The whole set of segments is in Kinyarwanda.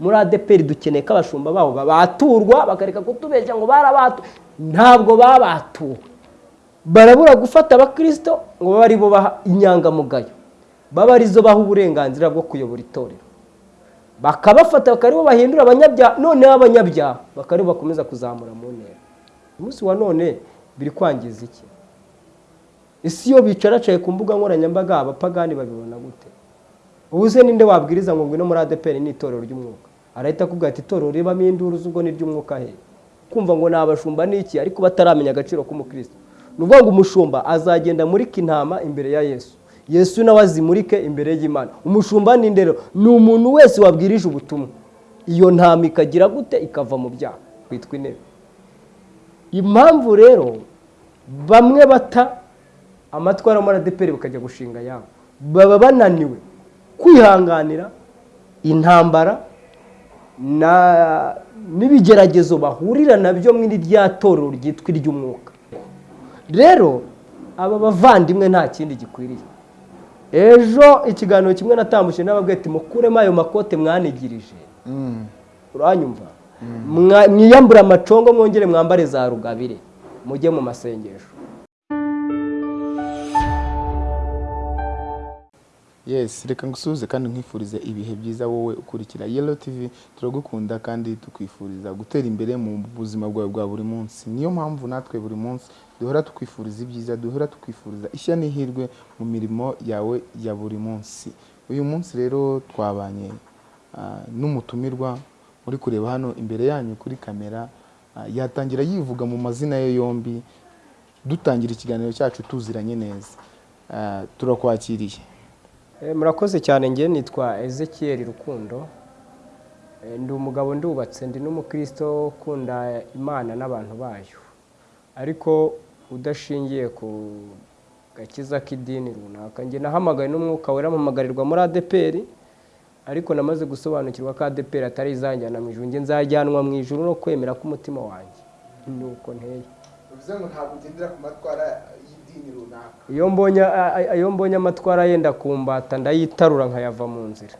muri adeperi dukeneye ko abashumba babo babaturwa bakareka kutubeshya ngo barabatu ntabwo babatuwe. Barabura gufata abakirisito ngo babe ari bo baha inyangamugayo. Babe ari zo baha uburenganzira bwo kuyobora itorero. Bakabafata bakaba bahindura abanyabyaha noneho abanyabyaha bakaba bakomeza kuzamura mu ntera. Umunsi wa none biri kwangiza iki? Isi iyo bicaracaye ku mbuga nkoranyambaga abapagani babibona gute? Ubu se ninde wabwiriza ngo ngwino muri adeperi ni itorero ry'umwuka. Arahita akubwira ati itorero ribamo induru z'ubwo ni iry'umwuka he? Kumva ngo ni abashumba ni iki? Ariko bataramenya agaciro k'umukristo. Ni ukuvuga ngo umushumba azagenda amurika intama imbere ya yesu. Yesu nawe azimurike imbere y'imana. Umushumba ni ndero ni umuntu wese wabwirije ubutumwa. Iyo ntama ikagira gute? Ikava mu byaha. Kwitwa intebe. Impamvu rero bamwe bata amatwara muri adeperi bakajya gushinga yabo. Baba bananiwe. Kwihanganira intambara n'ibigeragezo bahurira na byo muri rya torero ryitwa iry'umwuka. Rero aba bavandimwe nta kindi gikwiriye. Ejo ikiganiro kimwe natambutse n'ababwira ati mukuremo ayo makote mwanigirije. Uranyumva? Mwiyambure amacongo mwongere mwambare za rugabire. Mujye mu masengesho. Yes reka ngusuhuze kandi nkwifurize ibihe byiza wowe ukurikira. Yellow tv turagukunda kandi tukwifuriza gutera imbere mu buzima bwawe bwa buri munsi. Niyo mpamvu natwe buri munsi duhora tukwifuriza ibyiza duhora tukwifuriza ishya n'ihirwe mu mirimo yawe ya buri munsi. Uyu munsi rero twabanye n'umutumirwa muri kureba hano imbere yanyu kuri kamera yatangira yivuga mu mazina ye yombi dutangira ikiganiro cyacu tuziranye neza. Turakwakiriye. Murakoze cyane nge nitwa Ezekiel rukundo. Ndi umugabo ndubatse ndi n'umukristo ukunda imana n'abantu bayo. Ariko udashingiye ku gakiza k'idini runaka njye nahamagaye n'umwuka wera mpamagarirwa muri adeperi ariko namaze gusobanukirwa ko adeperi atari izanjyana mu ijuru. Njye nzajyanwa mu ijuru no kwemera k'umutima wanjye. Ni uko nteye. Bivuze ngo ntabwo ugendera ku matwara runaka. Iyo mbonye amatwara yenda kumbata ndayitarura nkayava mu nzira.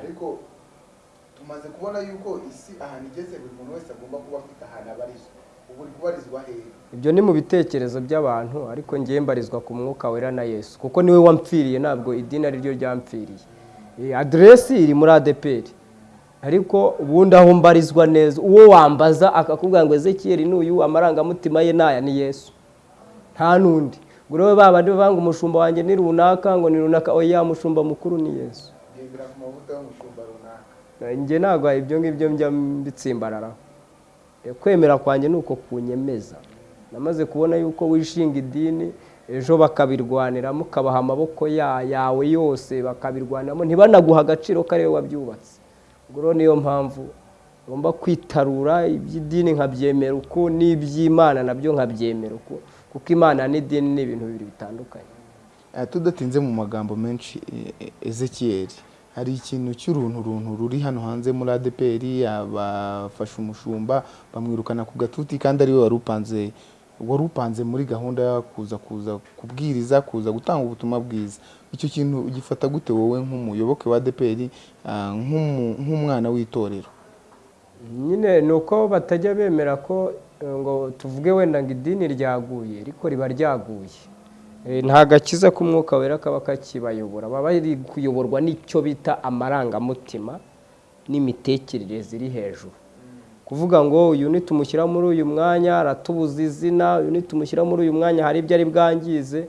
Ariko tumaze kubona yuko isi ahantu igeze buri muntu wese agomba kuba afite ahantu abarizwa. Ubu uri kubarizwa hehe ibyo ni mu bitekerezo by'abantu ariko ngiye mbarizwa ku mwuka wera na yesu. Kuko ni we wampfiriye ntabwo idini ari ryo ryampfiriye. Aderesi iri muri adeperi ariko ubundi aho mbarizwa neza uwo wambaza akakubwira ngo ezekiyeri n'uyu amarangamutima ye n'aya ni yesu. Nta n'undi. Ngo rero babandi bavanga umushumba wanjye ni runaka ngo ni runaka oya mushumba mukuru ni yesu. Njye ntabwo ibyo ngibyo njya mbitsimbararaho kwemera kwanjye ni uko kunyemeza. Namaze kubona yuko wishinga idini ejo bakabirwaniramo ukabaha amaboko yawe yose bakabirwaniramo. Ntibanaguha agaciro ko ari we wabyubatse. Ubwo niyo mpamvu ngomba kwitarura iby'idini nkabyemera uko n'iby'imana na byo nkabyemera uko kuko imana n'idini ni ibintu bibiri bitandukanye. Tudatinze mu magambo menshi ezekiyeri hari ikintu cy'uruntu runtu ruri hano hanze muri adeperi bafashe umushumba bamwirukana ku gatuti kandi ari we wari upanze wari upanze muri gahunda yo kuza kuza kubwiriza kuza gutanga ubutumwa bwiza. Icyo kintu ugifata gute wowe nk'umuyoboke wa adeperi nk'umwana w'itorero? Nyine ni uko batajya bemera ko ngo tuvuge wenda ngo idini ryaguye ariko riba ryaguye. Nta gakiza k'umwuka wera kaba kakibayobora. Baba bari kuyoborwa n'icyo bita amarangamutima n'imitekerereze iri hejuru. Kuvuga ngo uyu nitumushyira muri uyu mwanya aratubuza izina uyu nitumushyira muri uyu mwanya hari ibyo ari bwangize.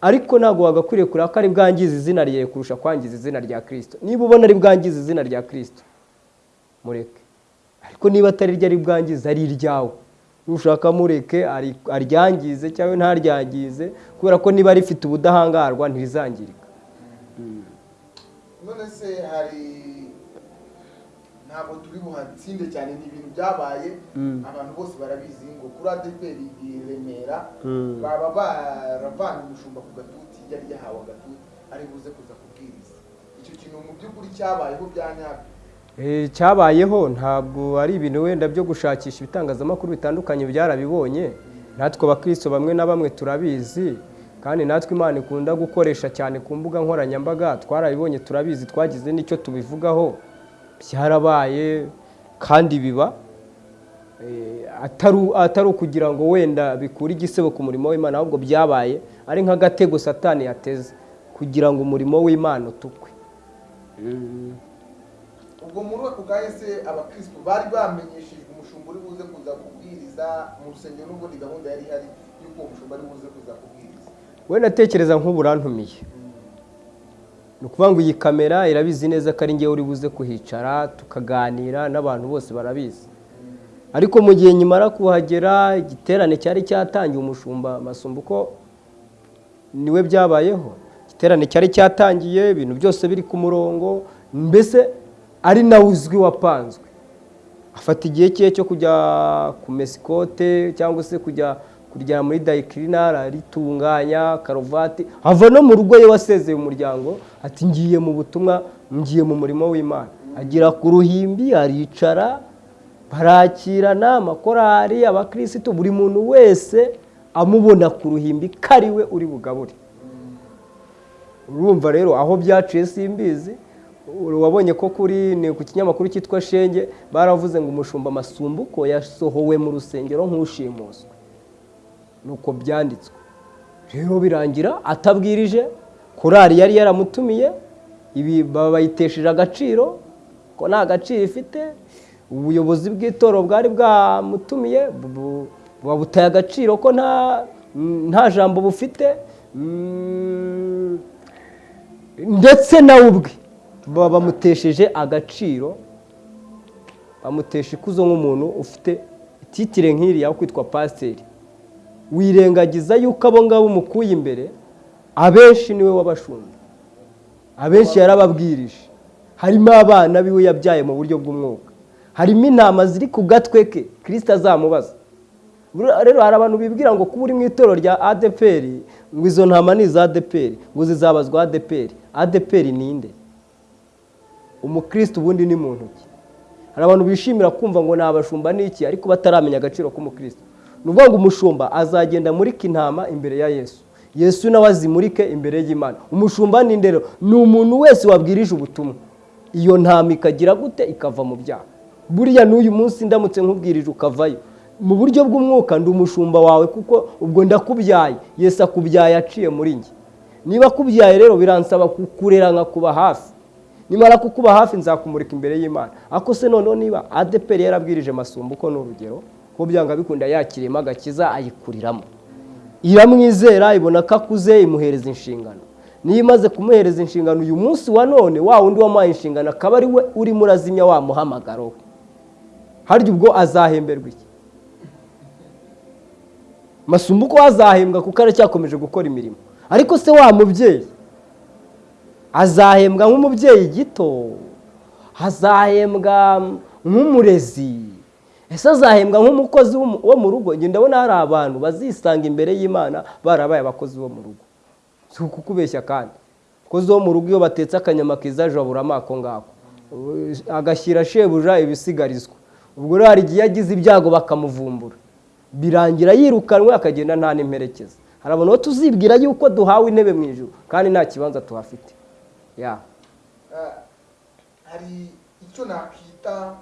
Ariko ntabwo wagakwiriye kureba ko ari bwangiza izina rye kurusha kwangiza izina rya kirisito niba ubona ari bwangiza izina rya kirisito mureke. Ariko niba atari ryo ari bwangiza ari iryawe. Nushaka mureke aryangize cyangwa ntaryangize kubera ko niba rifite ubudahangarwa ntirizangirika. None se hari ntabwo turi buhatsinde cyane ni ibintu byabaye abantu bose barabizi ngo kuri adeperi i remera baba baravana umushumba ku gatuti yari yahawe agatuti ari buze kuza kubwiriza. Icyo kintu mu by'ukuri cyabayeho bya nyabyo. Cyabayeho ntabwo ari ibintu wenda byo gushakisha ibitangazamakuru bitandukanye byarabibonye. Natwe abakristo bamwe na bamwe turabizi kandi natwe imana ikunda gukoresha cyane ku mbuga nkoranyambaga. Twarabibonye turabizi twagize n'icyo tubivugaho. Byarabaye kandi biba eh, atari ukugira ngo wenda bikure igisebo ku murimo w'imana ahubwo byabaye ari nk'agatego satani yateze kugira ngo umurimo w'imana utukwe. Ubwo muri ako kanya se abakristo bari bamenyeshejwe umushumba uri buze kuza kubwiriza mu rusengero n'ubundi gahunda yari ihari y'uko uwo mushumba ari buze kuza kubwiriza? We natekereza nk'ubu urantumiye ni ukuvuga ngo iyi kamera irabizi neza ko ari ngewe uri buze kuhicara tukaganira n'abantu bose barabizi. Ariko mu gihe nyimara kuhagera igiterane cyari cyatangiye umushumba masumbu ko ni we byabayeho? Igiterane cyari cyatangiye ibintu byose biri ku murongo mbese ari nawe uzwi wapanzwe. Afata igihe cye cyo kujya kumesa ikote cyangwa se kujya kuryama muri dayikirinari aritunganya karuvati? Ava no mu rugo ye wasezeye umuryango ati ngiye mu butumwa ngiye mu murimo w'imana. Agera ku ruhimbi aricara barakirana amakorari abakirisitu buri muntu wese amubona ku ruhimbi ko ari we uri bugabure. Urumva rero aho byaciye simbizi wabonye ko kuri ni ku kinyamakuru cyitwa shenge baravuze ngo umushumba masumbuko yasohowe mu rusengero nk'ushimuswe. Nuko byanditswe. Rero birangira atabwirije korari yari yaramutumiye ibi bayitesheje agaciro ko nta gaciro ifite ubuyobozi bw'itorero bwari bwamutumiye bu- bu- babutaye agaciro ko nta jambo bufite Mm, ndetse nawe ubwe. Bamutesheje agaciro bamutesha ikuzo nk'umuntu ufite titire nk'iriya yo kwitwa pasiteri. Wirengagiza yuko abo ngabo umukuye imbere abenshi ni we wabashumba abenshi yarababwirije. Harimo abana biwe yabyaye mu buryo bw'umwuka. Harimo intama ziri ku gatwe ke kirisita azamubaza. Rero hari abantu bibwira ngo kuba uri mu itorero rya adeperi ngo izo ntama ni iza adeperi ngo zizabazwa adeperi adeperi ni inde umukristo ubundi ni mu ntoki. Hari abantu bishimira kumva ngo ni abashumba ni iki? Ariko bataramenya agaciro k'umukristo. Ni ukuvuga ngo umushumba azagenda amurika intama imbere ya yesu. Yesu nawe azimurike imbere y'imana. Umushumba ni ndero. Ni umuntu wese wabwirije ubutumwa. Iyo ntama ikagira gute? Ikava mu byaha. Buriya n'uyu munsi ndamutse nkubwirije ukavayo. Mu buryo bw'umwuka ndi umushumba wawe kuko ubwo ndakubyaye. Yesu akubyaye aciye muri njye. Niba akubyaye rero biransaba kukurera nkakuba hafi. Nimara kukuba hafi nzakumurika imbere y'imana. Ako se noneho niba adeperi yarabwirije masumbu ko ni urugero ko byanga bikunda yakiriyemo agakiza ayikuriramo. Iramwizera ibona ko akuze imuhereza inshingano. Niyo imaze kumuhereza inshingano uyu munsi wa none wa wundi wamuhaye inshingano akaba ari we urimo urazimya wa muhamagaro we. Harya ubwo azahemberwa iki? Masumbu ko azahembwa kuko aracyakomeje gukora imirimo. Ariko se wa mubyeyi azahembwa nk'umubyeyi gito azahembwa nk'umurezi. Ese azahembwa nk'umukozi wo- wo mu rugo? Njye ndabona hari abantu bazisanga imbere y'imana barabaye abakozi bo mu rugo. Si ukukubeshya kandi. Abakozi bo mu rugo iyo batetse akanyama kiza jaburamo ako ngako. Agashyira shebuja ibisigarizwa. Ubwo rero hari igihe yagize ibyago bakamuvumbura. Birangira yirukanwe akagenda nta n'imperekeza. Hari abantu tuzibwira yuko duhawe intebe mu ijoro kandi nta kibanza tuhafite. Ya Ah, hari icyo nakwita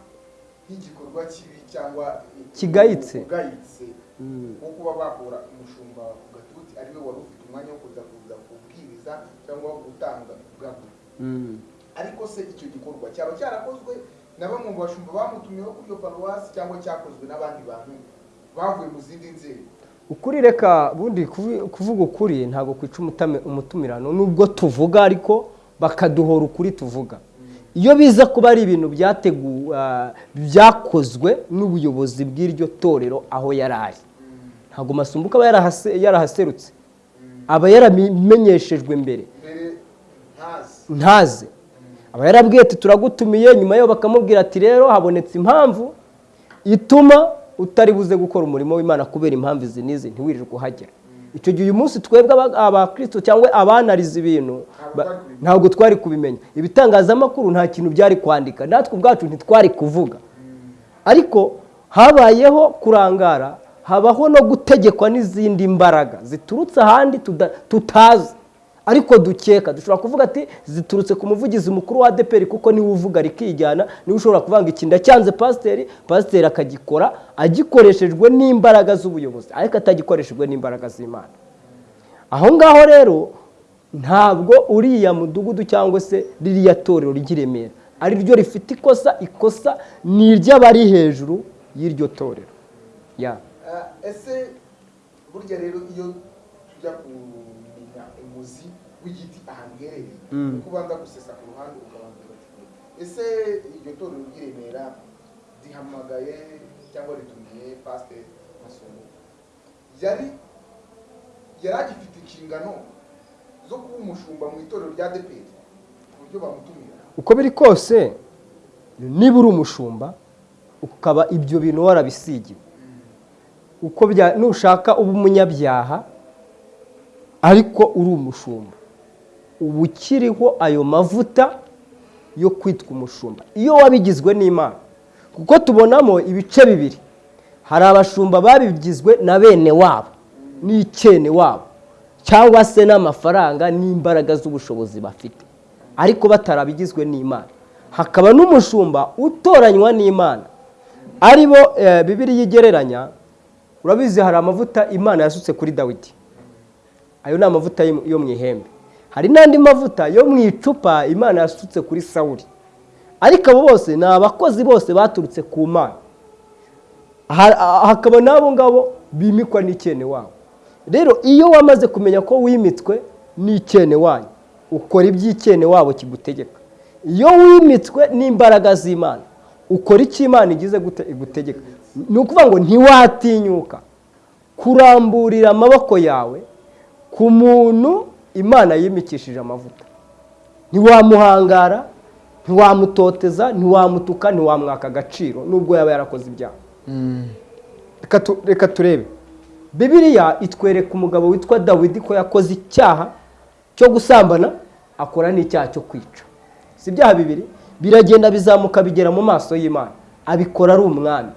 nk'igikorwa kibi cyangwa Kigayitse. ugayitse nko kuba bakura umushumba ku gatuti ari we wari ufite umwanya wo kuza kuza kubwiriza cyangwa gutanga ubwabyo ariko se icyo gikorwa cyaba cyarakozwe na bamwe mu bashumba bamutumyeho kuri iyo paruwasi cyangwa cyakozwe n'abandi bantu bavuye mu zindi nzego. Ukuri reka bundi kuvuga ukuri ntabwo kwica umutumirano. Nubwo tuvuga ariko bakaduhora ukuri tuvuga. Iyo biza kuba ari ibintu byateguwe byakozwe n'ubuyobozi bw'iryo torero aho yari ari. Ntabwo masumbuko aba yarahase- yarahaserutse. Aba yaramenyeshejwe mbere. Ntaze. Aba yarabwiye ati turagutumiye. Nyuma yo bakamubwira ati rero habonetse impamvu ituma utari buze gukora umurimo w'imana kubera impamvu izi n'izi ntiwirirwe uhagera. Icyo gihe uyu munsi twebwe aba- abakristo cyangwa abanariza ibintu ntabwo twari kubimenya. Ibitangazamakuru nta kintu byari kwandika. Natwe ubwacu ntitwari kuvuga. Ariko habayeho kurangara habaho no gutegekwa n'izindi mbaraga ziturutse ahandi tutazi. Ariko dukeka dushobora kuvuga ati ziturutse ku muvugizi mukuru wa adeperi kuko ni we uvuga rikijyana ni we ushobora kuvanga iki ndacyanze pasiteri pasiteri akagikora agikoreshejwe n'imbaraga z'ubuyobozi. Ariko atagikoreshejwe n'imbaraga z'imana. Aho ngaho rero ntabwo uriya mudugudu cyangwa se ririya torero ry'iremera ari ryo rifite ikosa ikosa ni iry'abari hejuru y'iryo torero. Ya. Ese burya rero iyo tujya umuzi ahantu iherereye kuko ubanza gusesa ku ruhande ukabanza ese iryo torero ry'iremera rihamagaye cyangwa ritumiye pasiteri masomo yari yari agifite inshingano zo kuba umushumba mu itorero rya deperi ku buryo bamutumira. Uko biri kose niba uri umushumba ukaba ibyo bintu warabisigiwe. Uko nushaka uba umunyabyaha ariko uri umushumba. Uba ukiriho ayo mavuta yo kwitwa umushumba. Iyo wabigizwe n'imana. Kuko tubonamo ibice bibiri. Hari abashumba babigizwe na bene wabo n'icyene wabo cyangwa se n'amafaranga n'imbaraga z'ubushobozi bafite. Ariko batarabigizwe n'imana. Hakaba n'umushumba utoranywa n'imana. Ari bo bibiri yigereranya urabizi hari amavuta imana yasutse kuri dawidi. Ayo ni amavuta yo mu ihembe. Hari n'andi mavuta yo mu icupa imana yasutse kuri sawuri ariko abo bose ni abakozi bose baturutse ku mana. Hakaba n'abo ngabo bimikwa n'icyene wabo. Rero iyo wamaze kumenya ko wimitswe n'icyene wanyu ukora iby'icyene wabo kigutegeka. Iyo wimitswe n'imbaraga z'imana ukora icyo imana igize igutegeka? Ni ukuvuga ngo ntiwatinyuka. Kuramburira amaboko yawe ku muntu imana yimikishije amavuta. Ntiwamuhangara ntiwamutoteza ntiwamutuka ntiwamwaka agaciro nubwo yaba yarakoze ibyaha. Reka turebe. Bibiriya itwereka umugabo witwa dawidi ko yakoze icyaha cyo gusambana akora n'icyaha cyo kwica. Si ibyaha bibiri? Biragenda bizamuka bigera mu maso y'imana. Abikora ari umwami.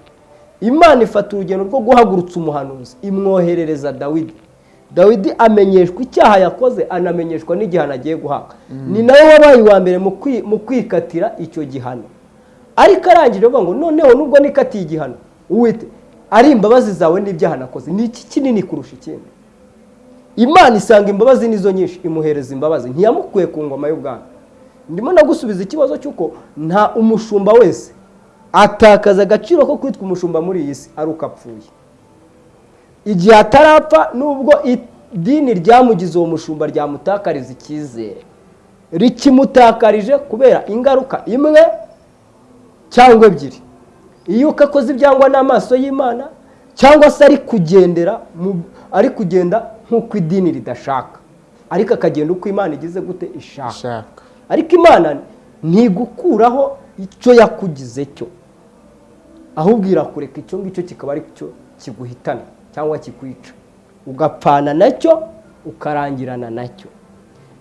Imana ifata urugendo rwo guhagurutsa umuhanuzi imwoherereza dawidi. Dawidi amenyeshwa icyaha yakoze anamenyeshwa n'igihano agiye guhabwa. Ni nawe wabaye uwa mbere mu kwikatira icyo gihano. Ariko arangije avuga ngo noneho nubwo nikatiye igihano uwite ari imbabazi zawe n'ibyaha nakoze. Ni iki kinini kurusha ikindi? Imana isanga imbabazi nizo nyinshi imuhereza imbabazi. Ntiyamukuye ku ngoma y'ubwami. Ndimo no gusubiza ikibazo cy'uko nta umushumba wese atakaza agaciro ko kwitwa umushumba muri iyi si ari uko apfuye. Igihe atarapfa nubwo idini ryamugize uwo mushumba ryamutakariza icyizere. Rikimutakarije kubera ingaruka imwe cyangwa ebyiri. Iyo uko akoze ibyangwa n'amaso y'imana cyangwa se ari kugendera ari kugenda nk'uko idini ridashaka. Ariko akagenda uko imana igize gute? Ishaka. Ariko imana ntigukuraho icyo yakugize cyo. Ahubwo irakureka icyo ngicyo kikaba ari cyo kiguhitana. Cyangwa kikwica. Ugapfana na cyo ukarangirana na cyo.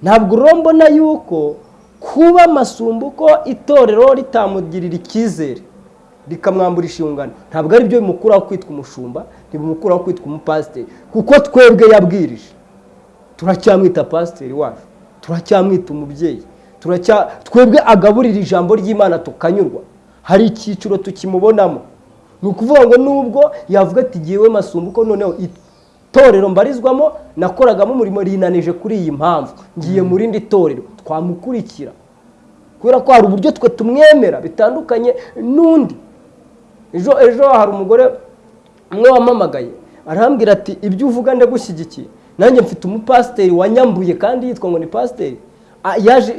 Ntabwo urambona yuko kuba amasumbuko itorero ritamugirira icyizere rikamwambura inshingano ntabwo ari byo bimukuraho kwitwa umushumba ntibimukuraho kwitwa umupasiteri kuko twebwe yabwirije. Turacyamwita pasiteri wacu turacyamwita umubyeyi twebwe agaburira ijambo ry'imana tukanyurwa. Hari icyiciro tukimubonamo. Ni ukuvuga ngo nubwo yavuga ati ngewe masumbuko noneho itorero mbarizwamo nakoragamo umurimo rinanije kuri iyi mpamvu. Ngiye mu rindi torero. Twamukurikira. Kubera ko hari uburyo twe tumwemera bitandukanye n'undi. Ejo ejo hari umugore umwe wamamagaye arambwira ati ibyo uvuga ndagushyigikiye. Nanjye mfite umupasiteri wanyambuye kandi yitwa ngo ni pasiteri.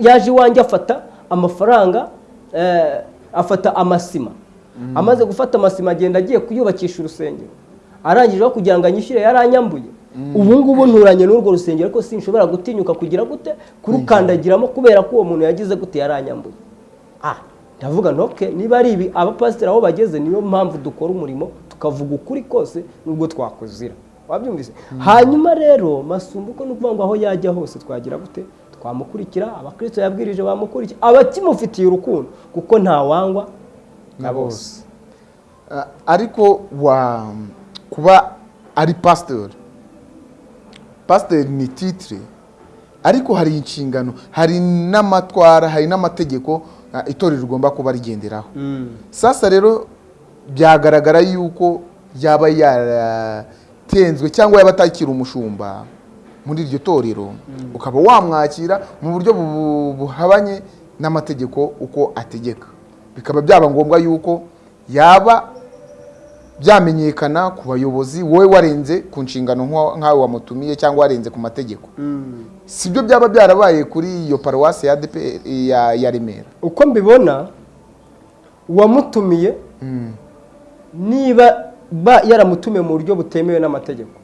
Yaje iwanjye afata amafaranga afata amasima. Amaze gufata amasima agenda agiye kuyubakisha urusengero. Arangije kugira ngo anyishyure yaranyambuye. Ubu ngubu nturanye n'urwo rusengero ariko sinshobora gutinyuka kugira gute kurukandagiramo kubera ko uwo muntu yagize gute yaranyambuye. Ndavuga ntoke niba ari ibi abapasiteri aho bageze niyo mpamvu dukora umurimo tukavuga ukuri kose nubwo twakuzira. Wabyumvise? Hanyuma rero masumbuko ni ukuvuga ngo aho yajya hose twagira gute? Twamukurikira abakristo yabwirije bamukurikira. Abakimufitiye urukundo kuko ntawangwa na bose ariko wa kuba ari pasiteri pasiteri ni titire ariko hari inshingano hari n'amatwara hari n'amategeko ah, itorero rigomba kuba rigenderaho. Sasa rero byagaragara yuko yaba yaratenzwe cyangwa yaba atakiri umushumba muri iryo torero. Ukaba wamwakira mu buryo bu- buhabanye n'amategeko uko ategeka. Bikaba byaba ngombwa yuko yaba byamenyekana ku bayobozi wowe warenze ku nshingano nk'aho wamutumiye cyangwa warenze ku mategeko. Si byo byaba byarabaye kuri iyo paruwasi ya ya, Remera. Uko mbibona uwamutumiye niba ba yaramutumiye mu buryo butemewe n'amategeko.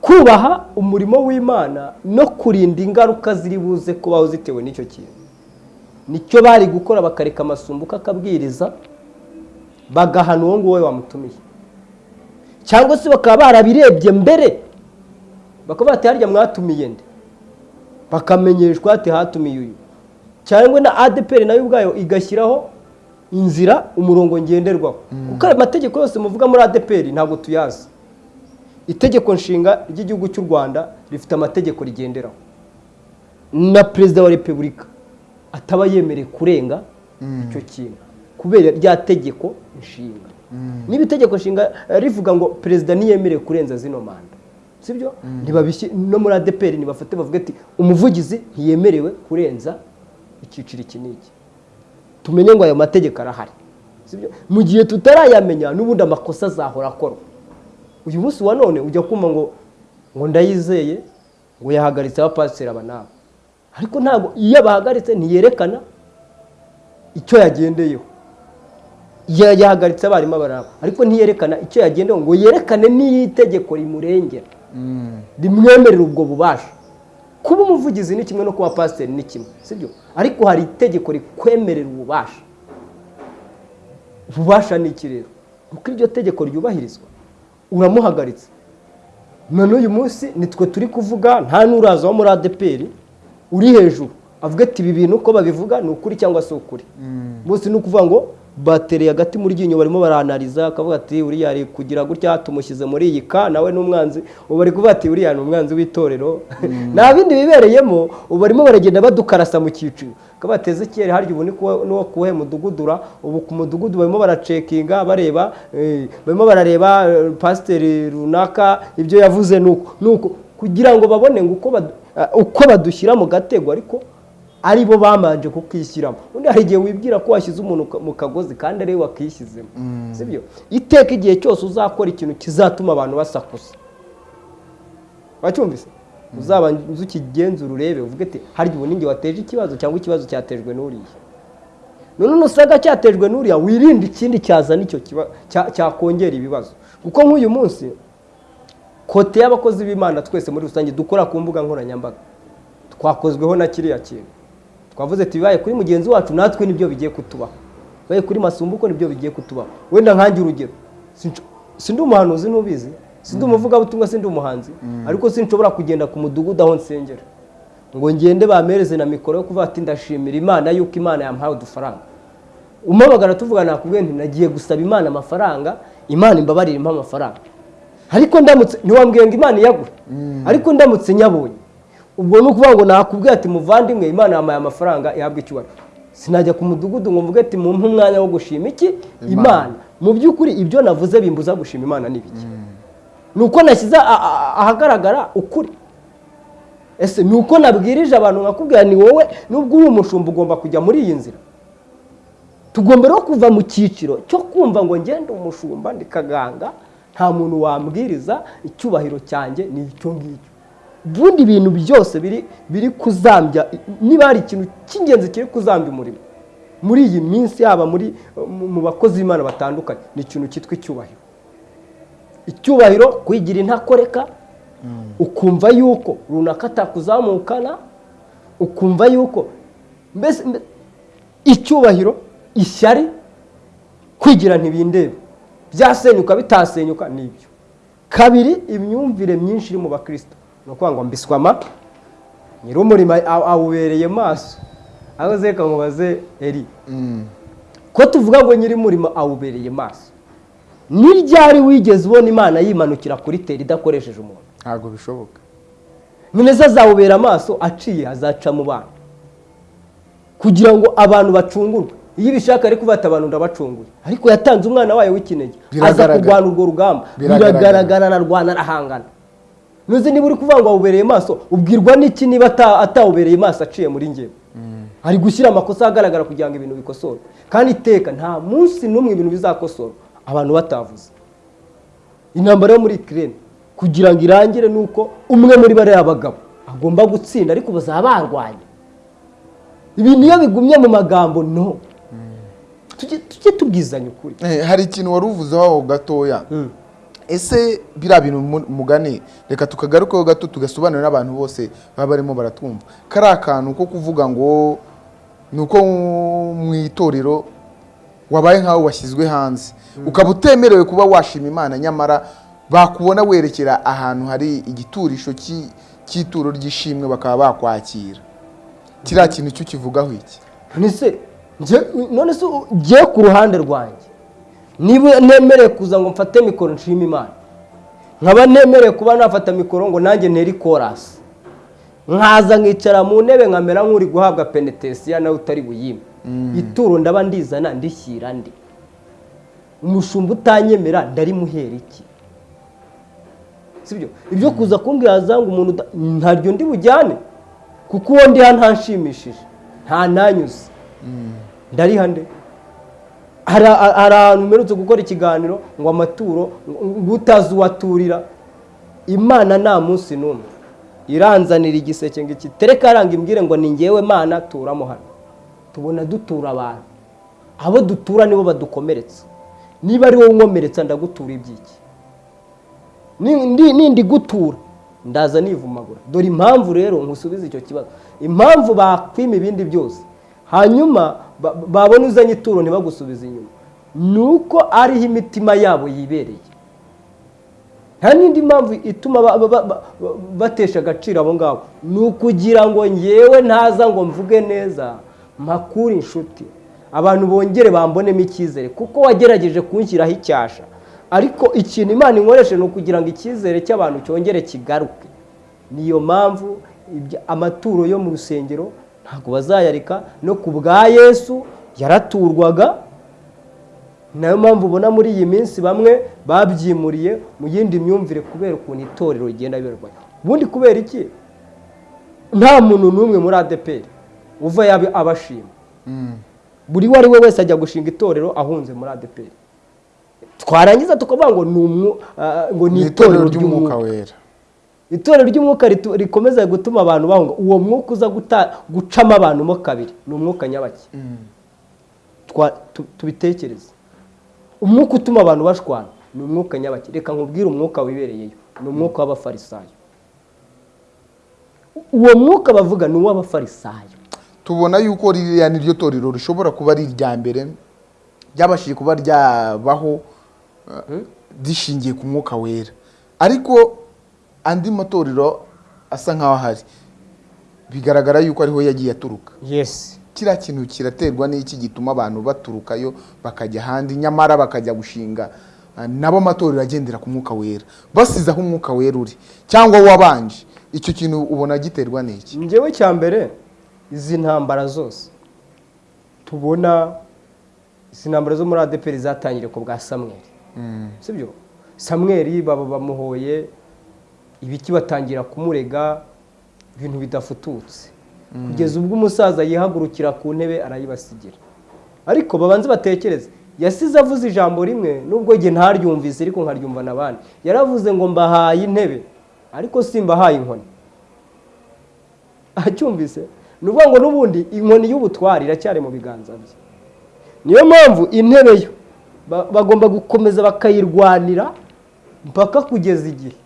Kubaha umurimo w'imana no kurinda ingaruka ziri buze kubaho zitewe n'icyo kintu. Ni cyo bari gukora bakareka amasumbuko akabwiriza bagahana uwo nguwo wamutumiye. Cyangwa se bakaba barabirebye mbere bakaba bati harya mwatumiye nde? Bakamenyeshwa ati hatumiye uyu. Cyangwa na adeperi na yo ubwayo igashyiraho inzira umurongo ngenderwaho. Kuko ayo mategeko yose muvuga muri adeperi ntabwo tuyazi. Itegeko nshinga ry'igihugu cy'u rwanda rifite amategeko rigenderaho. Na perezida wa repubulika. Ataba yemerewe kurenga icyo kintu. Kubera rya tegeko nshinga. Niba itegeko nshinga rivuga ngo perezida ntiyemerewe kurenza zino manda sibyo? Ntibabishyi no muri adeperi ntibafate bavuga ati umuvugizi ntiyemerewe kurenza icyiciro iki n'iki. Tumenye ngo ayo mategeko arahari mu gihe tutarayamenya n'ubundi amakosa azahora akorwa. Uyu munsi wa none ujya kumva ngo ngo ndayizeye ngo yahagaritse abapasiteri aba ariko ntabwo iyo abahagaritse ntiyerekana icyo yagendeyeho. Ya- yahagaritse abarimu abaraba ariko ntiyerekana icyo yagendeyeho ngo yerekane n'iyo itegeko rimurengera. Rimwemerera ubwo bubasha. Kuba umuvugizi ni kimwe no kuba pasiteri ni kimwe sibyo ariko hari itegeko rikwemerera ububasha. Ububasha ni iki rero? Uko iryo tegeko ryubahirizwa. Uramuhagaritse. None uyu munsi nitwe turi kuvuga nta n'uraza wo muri adeperi uri hejuru avuga ati ibi bintu uko babivuga ni ukuri cyangwa si ukuri? Bose ni ukuvuga ngo batereye agati mu ryinyo barimo baranariza akavuga ati uriya ari kugira gutya tumushyize muri iyi ka nawe ni umwanzi. Ubu bari kuvuga ati uriya ni umwanzi w'itorero. Nta bindi bibereyemo ubu barimo baragenda badukarasa mu cyiciro. Bakaba bateze kera harya ubu n'uwo kuwuhe mudugudura? Ubu ku mudugudu barimo baracekinga bareba eh, barimo barareba eh, pasiteri runaka ibyo yavuze ni uko ni uko kugira ngo babone ngo uko uko badushyira mu gatego ariko ari bo bamanje kukishyiramo undi hari igihe wibwira ko washyize umuntu mu kagozi kandi ari we wakishyizemo. Sibyo iteka igihe cyose uzakora ikintu kizatuma abantu basakuza. Wacyumvise uzabanza ukigenzura urebe uvuge ati harya ubu ninjye wateje ikibazo cyangwa ikibazo cyatejwe n'uriya. None nusanga cyatejwe n'uriya wirinde ikindi cyazana icyo cyakongera ibibazo. Kuko nk'uyu munsi kote y'abakozi b'imana twese muri rusange dukora ku mbuga nkoranyambaga. Twakozweho na kiriya kintu. Twavuze ati bibaye kuri mugenzi wacu natwe ni byo bigiye kutubaho. Bibaye kuri masumbuko ni byo bigiye kutubaho. Wenda nkange urugero. Sindi umuhanuzi ntubizi. Sindi umuvugabutumwa sindi umuhanzi. Ariko sinshobora kugenda ku mudugudu aho nsengera. Ngo ngende bamereze na mikoro yo kuvuga ati ndashimira imana yuko imana yampaye udufaranga umamagara tuvuga nakubwiye nti nagiye gusaba imana amafaranga imana imbabarire impa amafaranga ariko ndamutse ntiwambwiye ngo imana iyagure. Ariko ndamutse nyabonye. Ubwo ni ukuvuga ngo nakubwiye ati muvandimwe imana yampaye amafaranga ihabwa icyubahiro. Sinajya ku mudugudu ngo mvuge ati mumpe umwanya wo gushima iki? Imana. Mu by'ukuri ibyo navuze bimbuza gushima imana ni biki ni uko nashyize ahagaragara ukuri. Ese ni uko nabwirije abantu nkakubwira ni wowe? Nubwo uri umushumba ugomba kujya muri iyi nzira. Tugomba rero kuva mu cyiciro cyo kumva ngo ngende umushumba ndi kaganga nta muntu wambwiriza icyubahiro cyanjye ni icyo ngicyo. Ubundi ibintu byose biri biri kuzambya niba hari ikintu cy'ingenzi kiri kuzambya umurimo muri iyi minsi yaba muri mu- bakozi b'imana batandukanye ni ikintu cyitwa icyubahiro. Icyubahiro kwigira intakoreka ukumva yuko runaka atakuzamukana ukumva yuko mbese mbe- icyubahiro ishyari kwigira ntibindebe byasenyuka bitasenyuka ni byo. Kabiri imyumvire myinshi iri mu bakristo. Ni ukuvuga ngo mbiswama nyir'umurimo aw- awubereye maso. Aho zeka mubaze eri ko tuvuga ngo nyir'umurimo awubereye maso? Ni ryari wigeze ubona imana yimanukira kuri teri idakoresheje umuntu? Ntabwo bishoboka. Se azawubera amaso aciye azaca mu bana kugira ngo abantu bacungurwe. Iyo ibishaka ariko ufata abantu ndabacunguye ariko yatanze umwana wayo w'ikinege. Aza kurwana urwo rugamba. Biragaragara. ararwana arahangana nuzi niba uri kuvuga ngo awubereye maso ubwirwa n'iki niba ata- atawubereye maso aciye muri ngewe ari gushyira amakosa ahagaragara kugira ngo ibintu bikosorwe kandi iteka nta munsi n'umwe ibintu bizakosorwa abantu batavuze. Intambara yo muri kirene kugira ngo irangire ni uko umwe muri bariya bagabo agomba gutsinda ariko bazaba barwanya ibintu iyo bigumye mu magambo no. Tujye tubwizanya ukuri. Eh, hari ikintu wari uvuzeho aho gatoya? Ese biriya bintu mu- mugani reka tukagarukeho gato tugasobanurira n'abantu bose baba barimo baratwumva kari akantu ko kuvuga ngo ni uko mu itorero wabaye nk'aho washyizwe hanze. Ukaba utemerewe kuba washima imana nyamara bakubona werekera ahantu hari igiturisho cy'i- cy'ituro ry'ishimwe bakaba bakwakira. Kiriya kintu cyo kivugaho iki? None se njye ku ruhande rwanjye. Niba nemereye kuza ngo mfate mikoro nshima imana. Nkaba nemereye kuba nafata mikoro ngo nanjye ntere ikorasi nkaza nkicara mu ntebe nkamera nk'uri guhabwa penetesiya nawe utari buyime. Ituro ndaba ndizana ndishyira ndi. Umushumba utanyemera ndarimuhera iki? Sibyo? Ibyo kuza kumbwira ngo umuntu ntaryo ndi bujyane. Kuko uwo ndiha ntanshimishije. Nta nanyuze. Ndariha nde hari ahantu mperutse gukora ikiganiro ngo amaturo ngo utazi uwaturira imana nta munsi n'umwe. Iranzanira igiseke ngo iki tereka aranga imbwire ngo ni ngewe mana turamo hano. Tubona dutura abantu. Abo dutura nibo badukomeretsa. Niba ari wowe unkomeretsa ndagutura iby'iki? Ni- ndi- nindi gutura ndaza nivumagura. Dore impamvu rero nkusubiza icyo kibazo. Impamvu bakwima ibindi byose hanyuma ba- babona uzanye ituro ntibagusubize inyuma. Ni uko ariho imitima yabo yibereye. Nta n'indi mpamvu ituma ba- ba- ba- ba- batesha agaciro abo ngabo. Ni ukugira ngo ngewe ntaza ngo mvuge neza mpakure inshuti. Abantu bongere bambonemo icyizere kuko wagerageje kunshyiraho icyasha. Ariko ikintu imana inkoresha ni ukugira ngo icyizere cy'abantu cyongere kigaruke. Niyo mpamvu amaturo yo mu rusengero ntabwo bazayareka no ku bwa yesu yaraturwaga. Nayo mpamvu ubona muri iyi minsi bamwe babyimuriye mu yindi myumvire kubera ukuntu itorero rigenda riberwayo ubundi kubera iki? Nta muntu n'umwe muri adeperi uva yaba abashima. Buri uwo ari we wese ajya gushinga itorero ahunze muri adeperi twarangiza tukavuga ngo ni umwu- ngo ni ni itorero ry'umwuka. wera. Itorero ry'umwuka rikomeza gutuma abantu bahunga uwo mwuka uza gucamo abantu mo kabiri ni umwuka nyabaki. Tu- tubitekereze. Umwuka utuma abantu bashwana ni umwuka nyabaki. Reka nkubwire umwuka wibereyeyo ni umwuka w'abafarisayo. Uwo mwuka bavuga ni uw'abafarisayo. Tubona yuko ririya ni ryo torero rishobora kuba ari irya mbere ryabashije kuba ryabaho uh, rishingiye ku mwuka wera. Ariko andi matorero asa nk'aho ahari. Bigaragara yuko ariho yagiye aturuka. Yesi kiriya kintu kiraterwa n'iki gituma abantu baturukayo bakajya ahandi nyamara bakajya gushinga uh, nabo amatorero agendera ku mwuka wera. Basize aho umwuka wera uri cyangwa wabanje. Icyo kintu ubona giterwa n'iki? Njyewe cya mbere izi ntambara zose tubona izi ntambara zo muri adeperi zatangiriye ku bwa samweri sibyo samweri baba bamuhoye ibiki batangira kumurega ibintu bidafututse. Kugeza ubwo umusaza yihagurukira ku ntebe arayibasigira ariko babanze batekereze yasize avuze ijambo rimwe nubwo njye ntaryumvise ariko nkaryumva n'abandi. Yaravuze ngo mbahaye intebe ariko simbahaye inkoni. Acyumvise? Ni ukuvuga ngo n'ubundi inkoni y'ubutwari iracyari mu biganza bye. Niyo mpamvu intebe yo ba- bagomba gukomeza bakayirwanira mpaka kugeza igihe.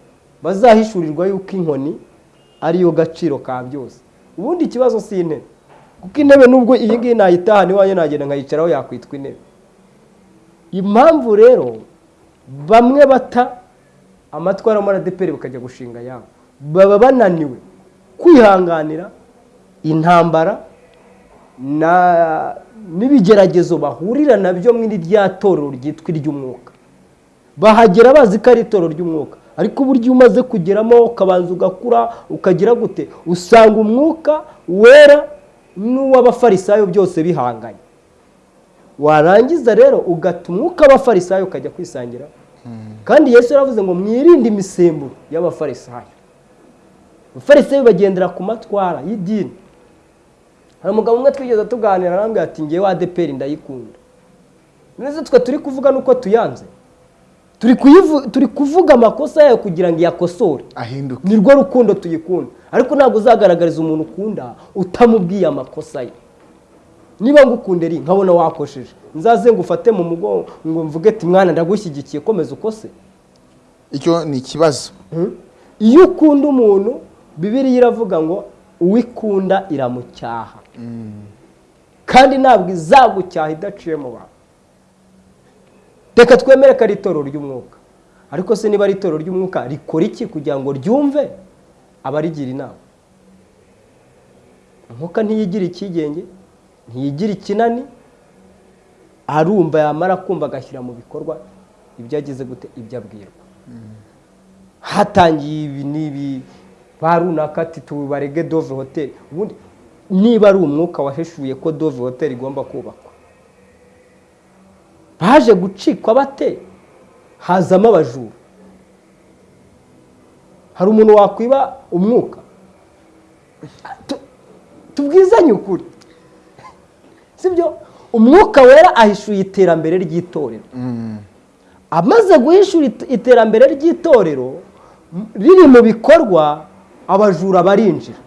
Bazahishurirwa yuko inkoni ariyo gaciro ka byose. Ubundi ikibazo si intebe. Kuko intebe nubwo iyi ngiyi nayitahana iwanjye nagenda nkayicaraho yakwitwa intebe. Impamvu rero bamwe bata amatwara muri adeperi bakajya gushinga yabo. Baba bananiwe kwihanganira intambara n'ibigeragezo bahurira na byo muri rya torero ryitwa iry'umwuka. Bahagera bazi ko ari itorero ry'umwuka. Ariko burya iyo umaze kugeramo ukabanza ugakura ukagira gute? Usanga umwuka wera n'uw'abafarisayo byose bihanganye. Warangiza rero ugata umwuka w'abafarisayo ukajya kwisangira. Kandi yesu yaravuze ngo mwirinde imisemburo y'abafarisayo. Abafarisayo bagendera ku matwara y'idini. Hari umugabo umwe twigeze tuganira arambwira ati ngewe adeperi ndayikunda. Neza twe turi kuvuga nuko tuyanze? Turi kuvuga amakosa yayo kugira ngo iyakosore. Ahinduke. Ni rwo rukundo tuyikunda. Ariko ntabwo uzagaragariza umuntu ukunda utamubwiye amakosa ye. Niba ngukunda eri nkabona wakosheje. Nzaze ngo ufate mu mugongo ngo mvuge ati mwana ndagushyigikiye komeza ukose. Icyo ni ikibazo. Iyo ukunda umuntu bibiriya iravuga ngo uwikunda iramucyaha. Kandi ntabwo izagucyaha idaciye mu bantu reka twemere ko ari itorero ry'umwuka. Ariko se niba ari itorero ry'umwuka rikora iki kugira ngo ryumve abarigira inama? Umwuka ntiyigira icyigenge ntiyigira ikinani arumva yamara kumva agashyira mu bikorwa ibyo agize gute ibyo abwirwa. Hatangiye ibi n'ibi ba runaka ati tubarege dove hoteli niba ari umwuka waheshuye ko dove hoteli igomba kubakwa baje gucikwa bate? Hazamo abajura. Hari umuntu wakwiba umwuka. Tu- tubwizanye ukuri. Sibyo? Umwuka wera ahishuye iterambere ry'itorero. Amaze guhishura it- iterambere ry'itorero riri mu bikorwa abajura barinjira.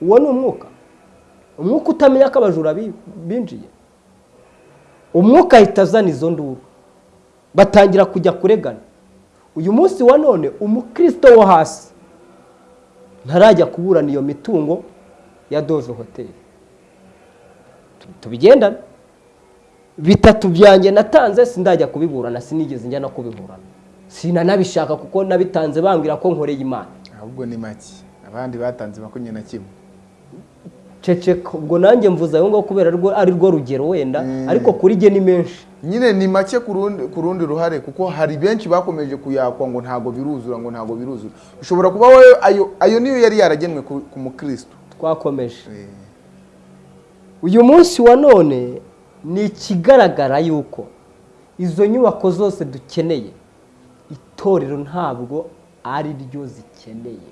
Uwo ni umwuka. Umwuka utamenya ko abajura bi- binjiye. Umwuka ahita azana izo nduru. Batangira kujya kuregana. Uyu munsi wa none umukristo wo hasi ntarajya kuburana iyo mitungo ya dove hoteli Tu- tubigendane. Bitatu byanjye natanze sindajya kubiburana sinigeze njya no kubiburana. Sinanabishaka kuko nabitanze bambwira ko nkoreye imana. Ahubwo ni make. Abandi batanze makumyabiri na kimwe. Ceceka ubwo nanjye mvuze ayo ngaho kubera ari rwo rugero wenda Mm. ariko kuri jye ni menshi. Nyine ni make ku rundi ruhare kuko hari benshi bakomeje kuyakwa ngo ntabwo biruzura ngo ntabwo biruzura. Ushobora kuba wowe ayo ayo niyo yari yaragenwe ku ku mukristo. Twakomeje. Eh, uyu munsi wa none ni ikigaragara yuko izo nyubako zose dukeneye itorero ntabwo ari ryo zikeneye.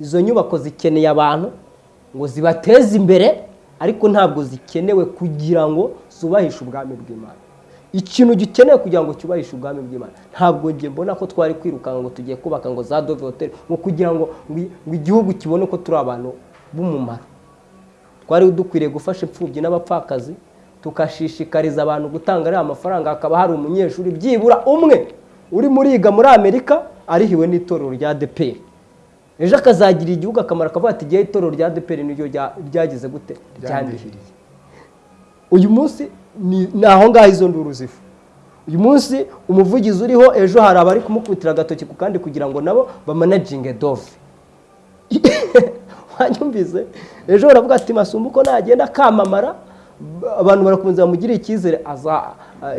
Izo nyubako zikeneye abantu ngo zibateze imbere ariko ntabwo zikenewe kugira ngo zubahishe ubwami bw'imana. Ikintu gikenewe kugira ngo cyubahishe ubwami bw'imana ntabwo njye mbona ko twari kwirukanka ngo tugiye kubaka ngo za dove hoteli ngo kugira ngo igihugu kibone ko turi abantu b'umumaro. Twari dukwiriye gufasha imfubyi n'abapfakazi tukashishikariza abantu gutanga ariya mafaranga hakaba hari umunyeshuri byibura umwe uri muriga muri amerika arihiwe n'itorero rya deperi ejo akazagirira igihugu akamaro akavuga ati igihe itorero rya deperi niryo rya- ryagize gute? Ryandihiriye. Uyu munsi ni aho ngaho izo nduru ziva uyu munsi umuvugizi uriho ejo hari abari kumukubitira agatoki ku kandi kugira ngo nabo bamanaginge dove. Wanyumvise? Ejo baravuga ati masumbu uko nagenda akamamara abantu barakomeza bamugirire icyizere aza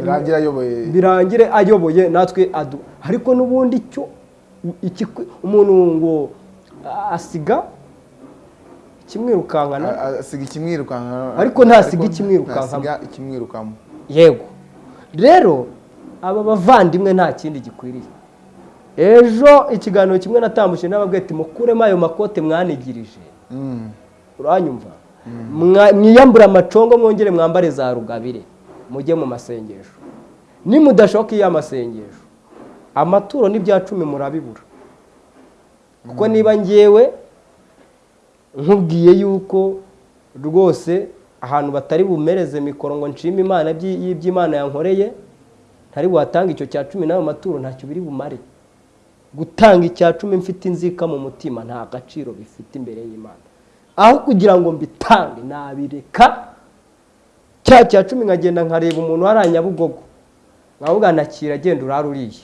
birangira ayoboye. Birangire ayoboye natwe adu ariko n'ubundi cyo umuntu ngo asiga ikimwirukankana. Asiga ikimwirukanka Ariko ntasiga ikimwirukankamo. yego. Rero aba bavandimwe nta kindi gikwiriye. Ejo ikiganiro kimwe natambutse n'ababwira ati mukuremo ayo makote mwanigirije. Mm. uranyumva? Mwa- mwiyambure amacongo mwongere mwambare za rugabire. Mujye mu masengesho. Nimudashoka iyo amasengesho amaturo n'ibya cumi murabibura. Kuko niba ngewe nkubwiye yuko rwose ahantu batari bumereze mikoro ngo nshime imana ibyi- y'iby'imana yankoreye ntari buhatange icyo cya cumi n'ayo maturo ntacyo biri bumare. Gutanga icya cumi mfite inzika mu mutima nta gaciro bifite imbere y'imana. Aho kugira ngo mbitange nabireka cya cya cumi nkagenda nkareba umuntu hariya nyabugogo. Nkavuga nakira agenda urara uriye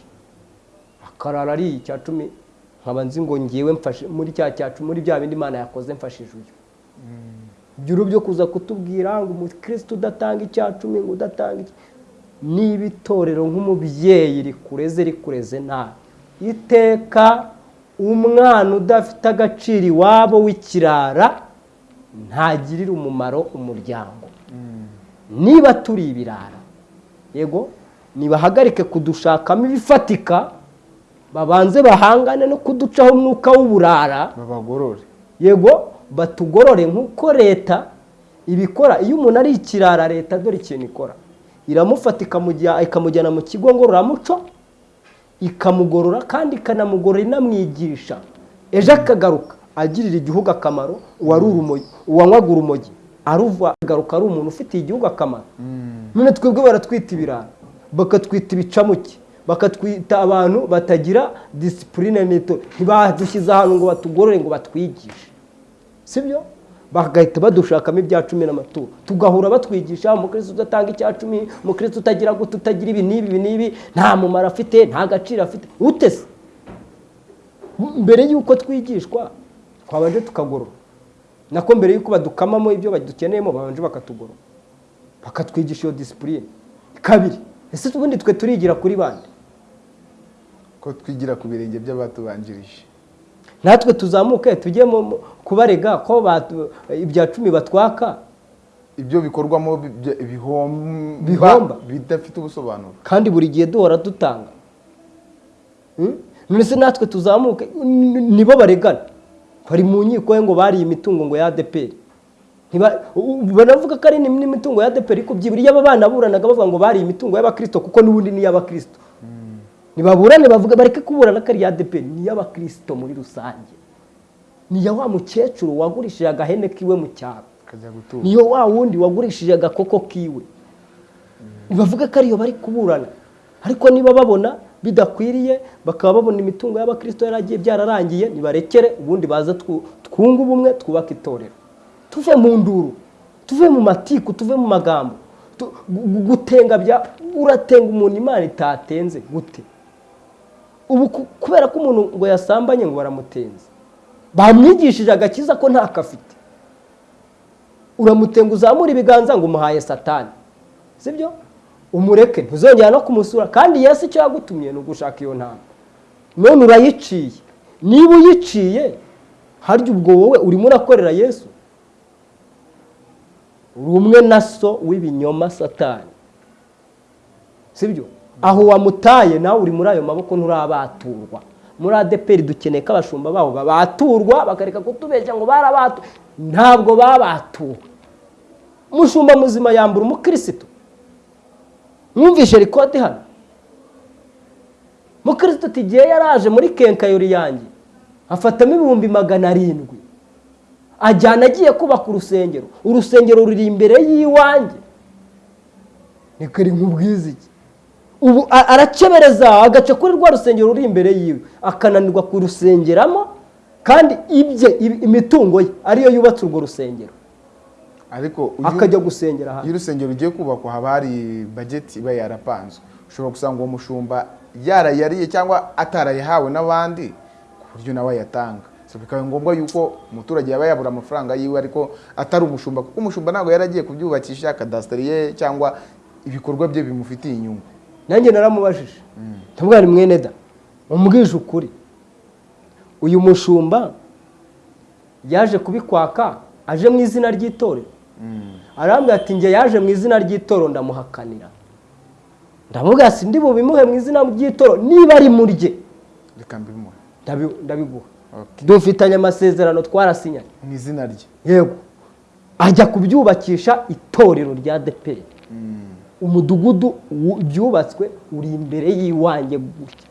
akarara ariye icya cumi nkaba nzi ngo ngewe mfashe muri cya cya cumi muri bya bindi imana yakoze mfashije uyu ibyo byo kuza kutubwira ngo umukristo udatanga icya ngo udatanga iki? Niba itorero nk'umubyeyi rikureze rikureze nabi. Iteka umwana udafite agaciro iwabo w'ikirara ntagirira umumaro umuryango. Niba turi ibirara yego nibahagarike kudushakamo ibifatika babanze bahangane no kuducaho umwuka w'uburara. Babagorore. Yego batugorore nk'uko leta ibikora. Iyo umuntu ari ikirara leta dore ikintu ikora. Iramufata ikamujya- ikamujyana mu kigo ngororamuco ikamugorora kandi ikanamugorora inamwigisha. Ejo akagaruka agirira igihugu akamaro urumogi uwanywaga urumogi. Aruva agaruka ari umuntu ufitiye igihugu akamaro. None twebwe baratwita ibirara bakatwita ibicamuke. Bakatwita abantu batagira disipurine n'ito. Ntibadushyize ahantu ngo batugorore ngo batwigishe. Sibyo? Bagahita badushakamo ibya cumi n'amaturo. Tugahura batwigisha umukristo udatanga icya cumi umukristo utagira gute utagira ibi n'ibi ibi n'ibi nta mumaro afite nta gaciro afite. Utese mbere y'uko twigishwa twabanje tukagorora. Nako mbere y'uko badukamamo ibyo badukeneyemo babanje bakatugorora. Bakatwigisha iyo disipurine kabiri ese ubundi twe turigira kuri bande? Ko twigira ku birenge by'abatubanjirije. Natwe tuzamuke tujye kubarega ko ibya cumi batwaka. Ibyo bikorwamo bihomba bidafite ubusobanuro. Kandi buri gihe duhora dutanga. Hmm? none se natwe tuzamuke nibo baregana. Bari mu nkiko ngo bariye imitungo ngo ya adeperi banavuga ko ari n'imitungo ya adeperi ariko byibura iyo aba bana buranaga bavuga ngo bariye imitungo y'abakirisito kuko n'ubundi ni iy'abakirisito nibaburane bavuga bareke kuburana ko ari iya adeperi ni iy'abakirisito muri rusange. Ni iya wa mukecuru wagurishije agahene kiwe mu cyaro. Niyo wa wundi wagurishije agakoko kiwe. Bavuga ko ariyo bari kuburana. Ariko niba babona bidakwiriye bakaba babona imitungo y'abakirisito yaragiye byararangiye nibarekere. Ubundi baza twu- twunge ubumwe twubake itorero. Tuve mu nduru tuve mu matiku tuve mu magambo. Gutenga bya uratenga umuntu imana itatenze gute? Ubu ku- kubera ko umuntu ngo yasambanye ngo baramutenze. Bamwigishije agakiza ko ntako afite uramutenga uzamura ibiganza ngo umuhaye satani. Sibyo? Umureke ntuzongera no kumusura. Kandi yesu icyo yagutumye ni ugushaka iyo ntama none urayiciye. Niba uyiciye harya ubwo wowe urimo urakorera yesu? Uri umwe na so w'ibinyoma satani. Sibyo? Aho wamutaye nawe uri muri ayo maboko nturabaturwa muri adeperi dukeneye ko abashumba babo babaturwa bakareka kutubeshya ngo barabatu ntabwo babatuwe. Umushumba muzima yambura umukirisitu. Mwumvishe rikodi hano? Mukirisitu ati igihe yaraje muri kenkayori yanjye afatamo ibihumbi magana arindwi ajyana agiye kubaka urusengero. Urusengero ruri imbere y'iwanjye. Reka nkubwize iki? Ubu a- aracebereza agace kuri rwa rusengero ruri imbere yiwe. Akananirwa kurusengeramo kandi ibye imitungo ye ariyo yubatse urwo rusengero. Ariko iyo- akajya gusengera iyo hanze urusengero rugiye kubakwa haba hari bageti iba yarapanzwe. Ushobora gusanga uwo mushumba yarayariye cyangwa atarayahawe n'abandi ku buryo nawe ayatanga. Bikaba ngombwa yuko umuturage yaba yabura amafaranga yiwe ariko atari umushumba kuko umushumba ntabwo yaragiye kubyubakisha kadasiteri ye cyangwa ibikorwa bye bimufitiye inyungu. Nanjye naramubajije. Ndamubwira ni mwene da umubwije ukuri. Uyu mushumba yaje kubikwaka aje mu izina ry'itorero. Arambwira ati njye yaje mu izina ry'itorero ndamuhakanira. Ndamubwira si ndi bubimuhe mu izina ry'itorero? Niba ari murye. Reka mbimuhe. Ndabi- ndabiguha. Dufitanye amasezerano twarasinyanye. Mu izina rye. Yego. Ajya kubyubakisha itorero rya deperi umudugudu byubatswe uri imbere y'iwanjye gutya.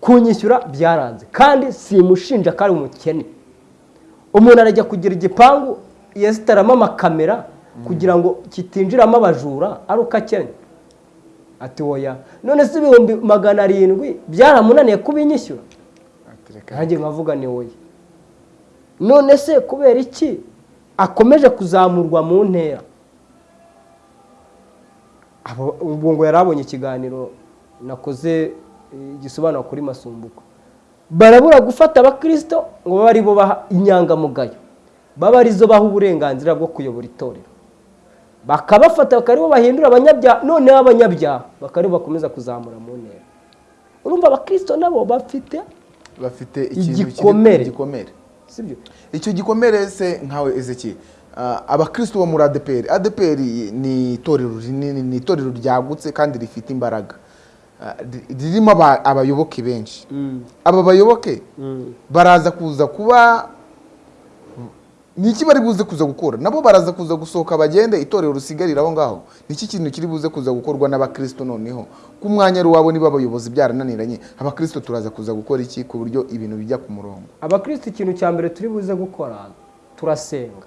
Kunyishyura byaranze kandi simushinja ko ari umukene. Umuntu arajya kugira igipangu yesitaramo amakamera kugira ngo kitinjiramo abajura ari uko akennye ati woya none se ibihumbi magana arindwi byaramunaniye kubinyishyura nanjye nkavuga ni wowe none se kubera iki? Akomeje kuzamurwa mu ntera. Ubwo ngo yari abonye ikiganiro nakoze eh, gisobanura kuri masumbuko. Barabura gufata abakirisito ngo babe ari bo baha inyangamugayo. Babe ari zo baha uburenganzira bwo kuyobora itorero. Bakabafata bakaba ari bo bahindura abanyabyaha noneho abanyabyaha bakaba ari bo bakomeza kuzamura mu ntera. Urumva abakristo nabo bafite bafite Igikomere. icyo gikomere se nkawe ezeki abakristo bo muri adeperi adeperi ni itorero rinini ni itorero ryagutse kandi rifite imbaraga. Ah, ri- ririmo aba- abayoboke benshi. Aba bayoboke baraza kuza kuba ni iki bari buze kuza gukora? Nabo baraza kuza gusohoka bagende itorero rusigarira aho ngaho. Ni iki kintu kiri buze kuza gukorwa n'abakristo noneho? Ku mwanya ari uwabo niba abayobozi byarananiranye abakristo turaza kuza gukora iki ku buryo ibintu bijya ku murongo? Abakristo ikintu cya mbere turi buze gukora turasenga.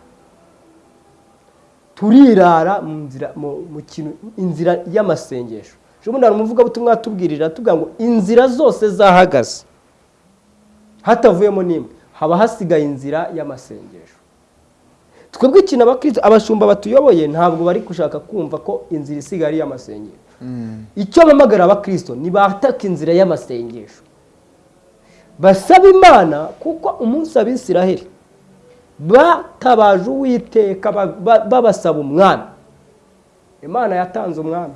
Turirara mu nzira mu kintu inzira y'amasengesho. Ubundi hari umuvugabutumwa atubwirira atubwira ngo inzira zose zahagaze. Hatavuyemo n'imwe. Haba hasigaye inzira y'amasengesho. Twebwe ikintu abashumba batuyoboye ntabwo bari gushaka kumva ko inzira isigaye ari iy'amasengesho. Icyo bamagara abakristo ni bataka inzira y'amasengesho. Basaba imana kuko umunsi abisiraheli batabaje uwiteka ba- ba- babasaba umwami. Imana yatanze umwami.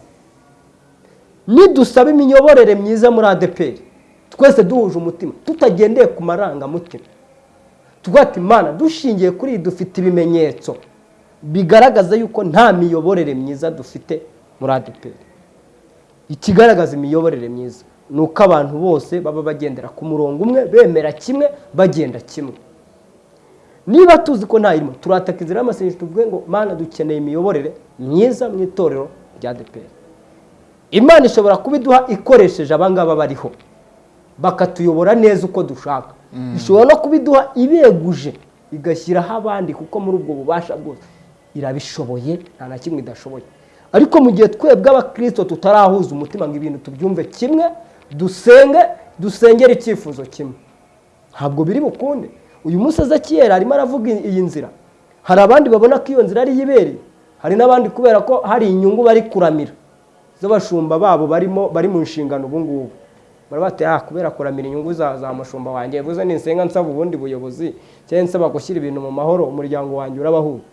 Nidusaba imiyoborere myiza muri adeperi twese duhuje umutima. Tutagendeye ku marangamutima. Tugata imana. Dushingiye kuri iyi dufite ibimenyetso bigaragaza yuko nta miyoborere myiza dufite muri adeperi ikigaragaza imiyoborere myiza ni uko abantu bose baba bagendera ku murongo umwe bemera kimwe bagenda kimwe. Niba tuzi ko ntayirimo turataka inzira y'amasengesho tuvuge ngo mana dukeneye imiyoborere myiza mu itorero rya adeperi imana ishobora kubiduha ikoresheje abangaba bariho. Bakatuyobora neza uko dushaka. Ishobora no kubiduha ibeguje igashyiraho abandi kuko muri ubwo bubasha bwose. Irabishoboye nta na kimwe idashoboye. Ariko mu gihe twebwe abakirisito tutarahuza umutima ngo ibintu tubyumve kimwe dusenge dusengere icyifuzo kimwe. Ntabwo biri bukunde. Uyu munsi ezekiyeri arimo aravuga iyi nzira. Hari abandi babona ko iyo nzira ari iyibereye hari n'abandi kubera ko hari inyungu bari kuramira. Z'abashumba babo barimo bari mu nshingano ubu ngubu. Bari bati ah kubera kuramira inyungu za mushumba wanjye buze ninsenga nsaba ubundi buyobozi cyangwa nsaba gushyira ibintu mu mahoro umuryango wanjye urabahuta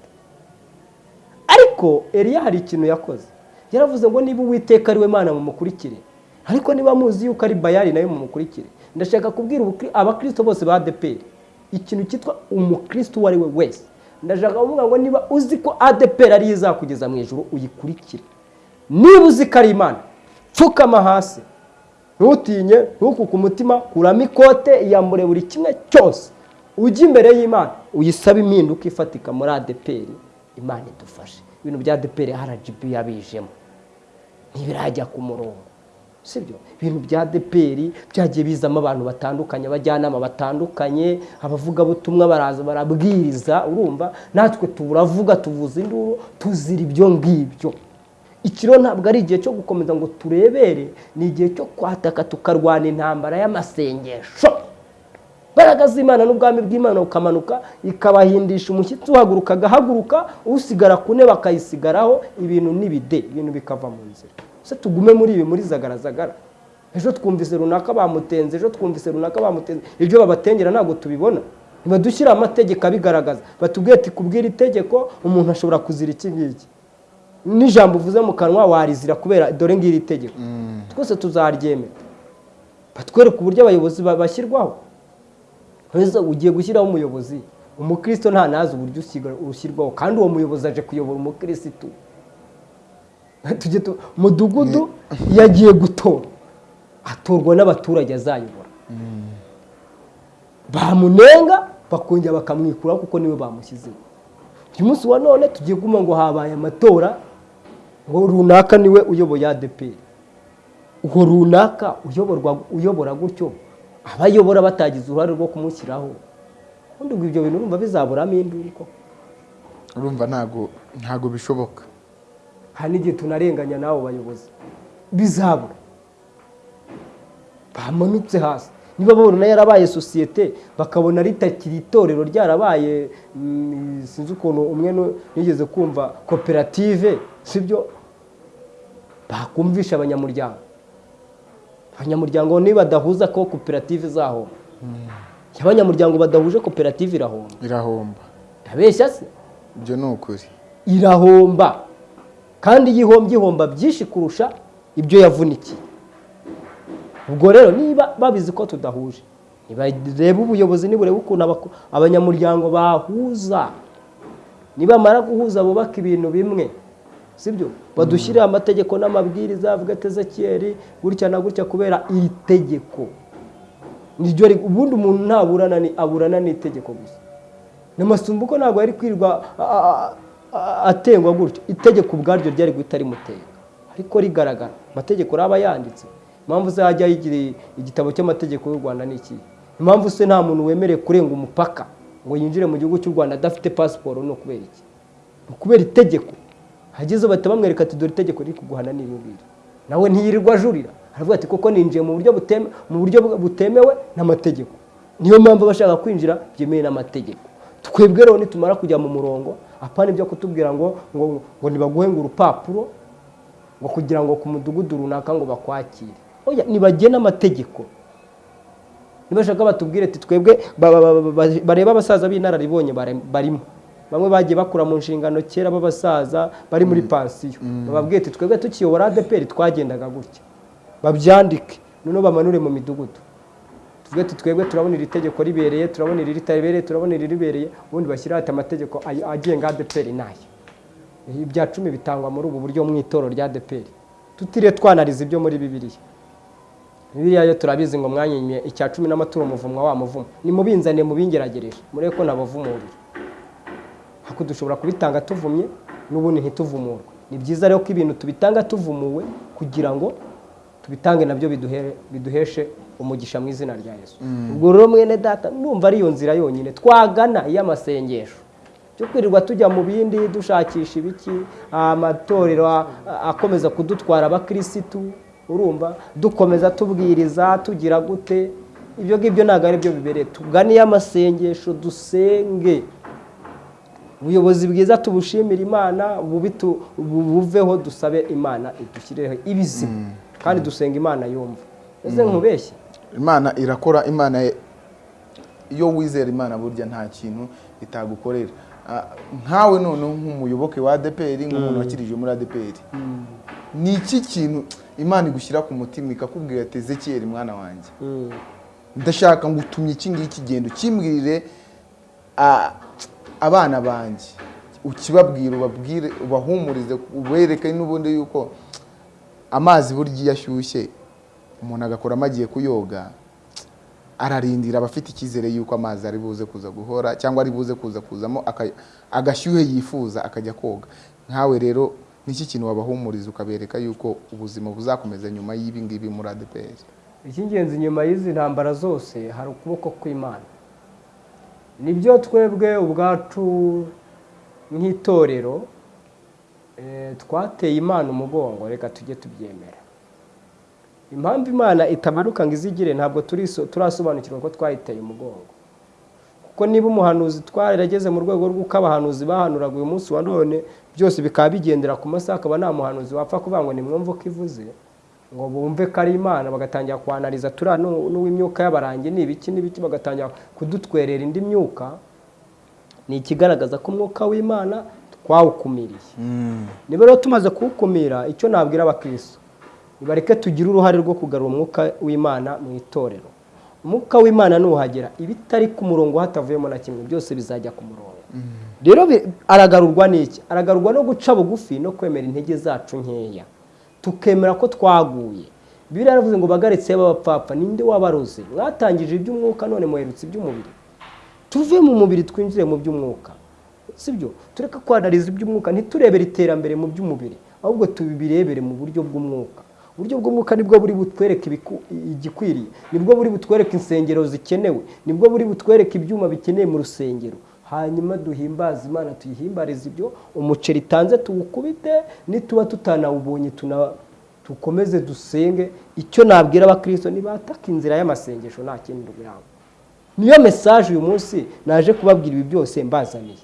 ariko Eliya hari ikintu yakoze. Yaravuze ngo niba uwiteka ari we mana mumukurikire. Ariko niba muzi yuko ari bayari na yo mumukurikire. Ndashaka kubwira abakristo bose ba adeperi. Ikintu cyitwa umukristo uwo ari we wese. Ndashaka kuvuga ngo niba uzi ko adeperi ariyo izakugeza mu ijoro uyikurikire. Niba uzi ko ari imana pfukama hasi. Ntutinye ntukuke umutima kuramo ikote iyambure buri kimwe cyose. Ujye imbere y'imana uyisabe impinduka ifatika muri adeperi imana idufashe. Ibintu bya adeperi rgb yabijemo. Ntibirajya ku murongo. Sibyo? Ibintu bya adeperi byagiye bizamo abantu batandukanye abajyanama batandukanye abavugabutumwa baraza barabwiriza urumva? Natwe turavuga tuvuza induru tuzira ibyo ngibyo. Ikiro ntabwo ari igihe cyo gukomeza ngo turebere ni igihe cyo kwataka tukarwana intambara y'amasengesho. Imbaraga z'imana n'ubwami bw'imana ukamanuka ikabahindisha umushyitsi uhaguruka agahaguruka usigara ku ntebe akayisigaraho ibintu n'ibide ibintu bikava mu nzira. Se tugume muri ibi muri zagarazagara ejo twumvise runaka bamutenze ejo twumvise runaka bamutenze. Ibyo babatengera ntabwo tubibona. Ntibadushyire amategeko abigaragaza. Batubwiye ati kubwira itegeko umuntu ashobora kuzira iki ngiki? N'ijambo uvuze mu kanwa warizira kubera dore ngiri itegeko. Twese tuzaryemera. Batwereka uburyo abayobozi ba- bashyirwaho. Ese ugiye gushyiraho umuyobozi umukristo nta nazi uburyo ushyirwaho. Kandi uwo muyobozi aje kuyobora umukirisitu mudugudu yagiye gutora. Atorwa n'abaturage azayobora. Bamunenga bakongera bakamwikuraho kuko ni we bamushyizeho. Uyu munsi wa none tugiye kuma ngo habaye amatora ngo runaka ni we uyoboye adeperi uwo runaka uyobora gutyo abayobora batagize uruhare rwo kumushyiraho. Ubundi ngo ibyo bintu urumva bizaburamo induru koko urumva ntago bishoboka. Hari n'igihe tunarenganya n'abo bayobozi. Bizabura bamanutse hasi. Niba babona yarabaye sosiyete bakabona ritakiri itorero ryarabaye mm, sinzi ukuntu umwe nigeze kumva koperative sibyo? Bakumvisha abanyamuryango. Abanyamuryango nibadahuza ko koperative izahomba iyo abanyamuryango badahuje koperative irahomba. Irahomba. Ndabeshya se? Ibyo ni ukuri. Irahomba. Kandi iyo ihombye ihomba byinshi kurusha ibyo yavunikiye. Ubwo rero niba babizi ko tudahuje nibarebe ubuyobozi niburebe ukuntu abanyamuryango bahuza. Nibamara guhuza bubaka ibintu bimwe sibyo? Badushyirire amategeko n'amabwiriza avuga ati ezekiyeri gutya na gutya kubera iri tegeko. Ubundi umuntu ntaburana ni aburana n'itegeko gusa. N'amasumbuko ntabwo yari kwirirwa a- a- a- atengwa gutyo. Itegeko ubwaryo ryari guhita rimutega ariko rigaragara. Amategeko aba yanditse. Impamvu se hajya igitabo cy'amategeko y'u rwanda ni iki? Impamvu se nta muntu wemerewe kurenga umupaka ngo yinjire mu gihugu cy'u rwanda adafite pasiporo ni ukubera iki? Ni ukubera itegeko. Hageze bahita bamwereka ati dore itegeko riri kuguhana ngiri nawe ntiyirirwa ajurira. Aravuga ati kuko ninjiye mu buryo buteme mu buryo butemewe n'amategeko. Niyo mpamvu bashaka kwinjira byemewe n'amategeko. Twebwe rero nitumara kujya mu murongo apana ibyo kutubwira ngo ngo ngo nibaguhe ngo urupapuro ngo kugira ngo ku mudugudu runaka ngo bakwakire. Oya nibagena amategeko nibashaka batubwire ati twebwe ba- ba- ba- ba- bareba abasaza b'inararibonye barimo. Bamwe bagiye bakura mu nshingano kera b'abasaza bari muri pansiyo. Bababwire ati twebwe tukiyobora adeperi twagendaga gutya. Babyandike. Noneho bamanure mu midugudu. Ati twebwe turabona iri tegeko ribereye turabona iri ritabereye turabona iri ribereye ubundi bashyiraho ati amategeko agenga adeperi n'aya ibya cumi bitangwa muri ubu buryo mu itoro rya adeperi tutiriwe twanariza ibyo muri bibiliya. Bibiliya yo turabizi ngo mwanyimye icya cumi n'amaturo muvumwa wa muvumo. Nimubinzane mubingeragereje. Murebe ko nabavumurira hako dushobora kubitanga tuvumye n'ubundi ntituvumurwe. Ni byiza rero ko ibintu tubitanga tuvumuwe kugira ngo tubitange na byo biduhe- biduheshe umugisha mu izina rya yesu. Ubwo rero mwene data ndumva ari iyo nzira yonyine. Twagana iy'amasengesho cyo kwirirwa tujya mu bindi dushakisha ibiki amatorero akomeza kudutwara abakirisitu urumva? Dukomeza tubwiriza tugira gute? Ibyo ngibyo ntabwo ari byo bibereye. Tugane iy'amasengesho dusenge. Ubuyobozi bwiza tubushimire imana buveho dusabe imana idushyirireho ibizima kandi dusenga imana yumva. Ese nkubeshye? Imana irakora imana iyo wizera imana burya nta kintu itagukorera. Ah, nkawe noneho nk'umuyoboke wa adeperi nk'umuntu wakirije muri adeperi ni iki kintu imana igushyira ku mutima ikakubwira ati ezekiyeri mwana wanjye. Ndashaka ngo utumye iki ngiki genda ukimbwirire ah, abana banjye ukibabwira ubabwire ubahumurize ubereke n'ubundi yuko amazi burya iyo ashyushye umuntu agakoramo agiye kuyoga ararindira aba afite icyizere yuko amazi ari buze kuza guhora cyangwa ari buze kuza kuzamo agashyuhe yifuza akajya koga. Nkawe rero niki kintu wabahumuriza ukabereka yuko ubuzima buzakomeza nyuma y'ibi ngibi muri adeperi icy'ingenzi nyuma y'izi ntambara zose hari ukuboko kw'imana. Nibyo twebwe ubwacu nk'itorero twateye imana umugongo reka tujye tubyemera. Impamvu imana itamanuka ngo izigire ntabwo turasobanukirwa ko twayiteye umugongo. Kuko niba umuhanuzi twarageze mu rwego rw'uko abahanuzi bahanuraga uyu munsi wa none byose bikaba bigendera ku masaha akaba nta muhanuzi wapfa kuvuga ngo nimwumve uko ivuze ngo bumve ko ari imana bagatangira kwanariza turiya n'u- n'uw'imyuka y'abarangi. Ni ibiki n'ibiki bagatangira kudutwerera indi myuka. Ni ikigaragaza ko umwuka w'imana twawukumiriye niba rero tumaze kuwukumira icyo nabwira abakristo? Nibareke tugire uruhare rwo kugarura umwuka w'imana mu itorero. Umwuka w'imana nuhagera ibitari ku murongo hatavuyemo na kimwe byose bizajya ku murongo. Rero bi- aragarurwa n'iki? Aragarurwa no guca bugufi no kwemera intege zacu nkeya. Tukemera ko twaguye. Bibiliya yaravuze ngo bagaritse b'abapfapfa ninde wabaroze? Mwatangije iby'umwuka none muherutse iby'umubiri. Tuve mu mubiri twinjire mu by'umwuka. Sibyo? Tureke kwanariza iby'umwuka ntiturebere iterambere mu by'umubiri ahubwo tubirebere mu buryo bw'umwuka. Uburyo bw'umwuka ni bwo buri butwereke ibiku- igikwiriye ni bwo buri butwereke insengero zikenewe ni bwo buri butwereke ibyuma bikeneye mu rusengero. Hanyuma duhimbaze imana tuyihimbarize ibyo umuceri itanze tuwukubite nituba tutanawubonye dukomeze dusenge. Icyo nabwira abakristo nibataka inzira y'amasengesho nta kindi biranga niyo mesaje uyu munsi naje kubabwira ibi byose mbazaniye.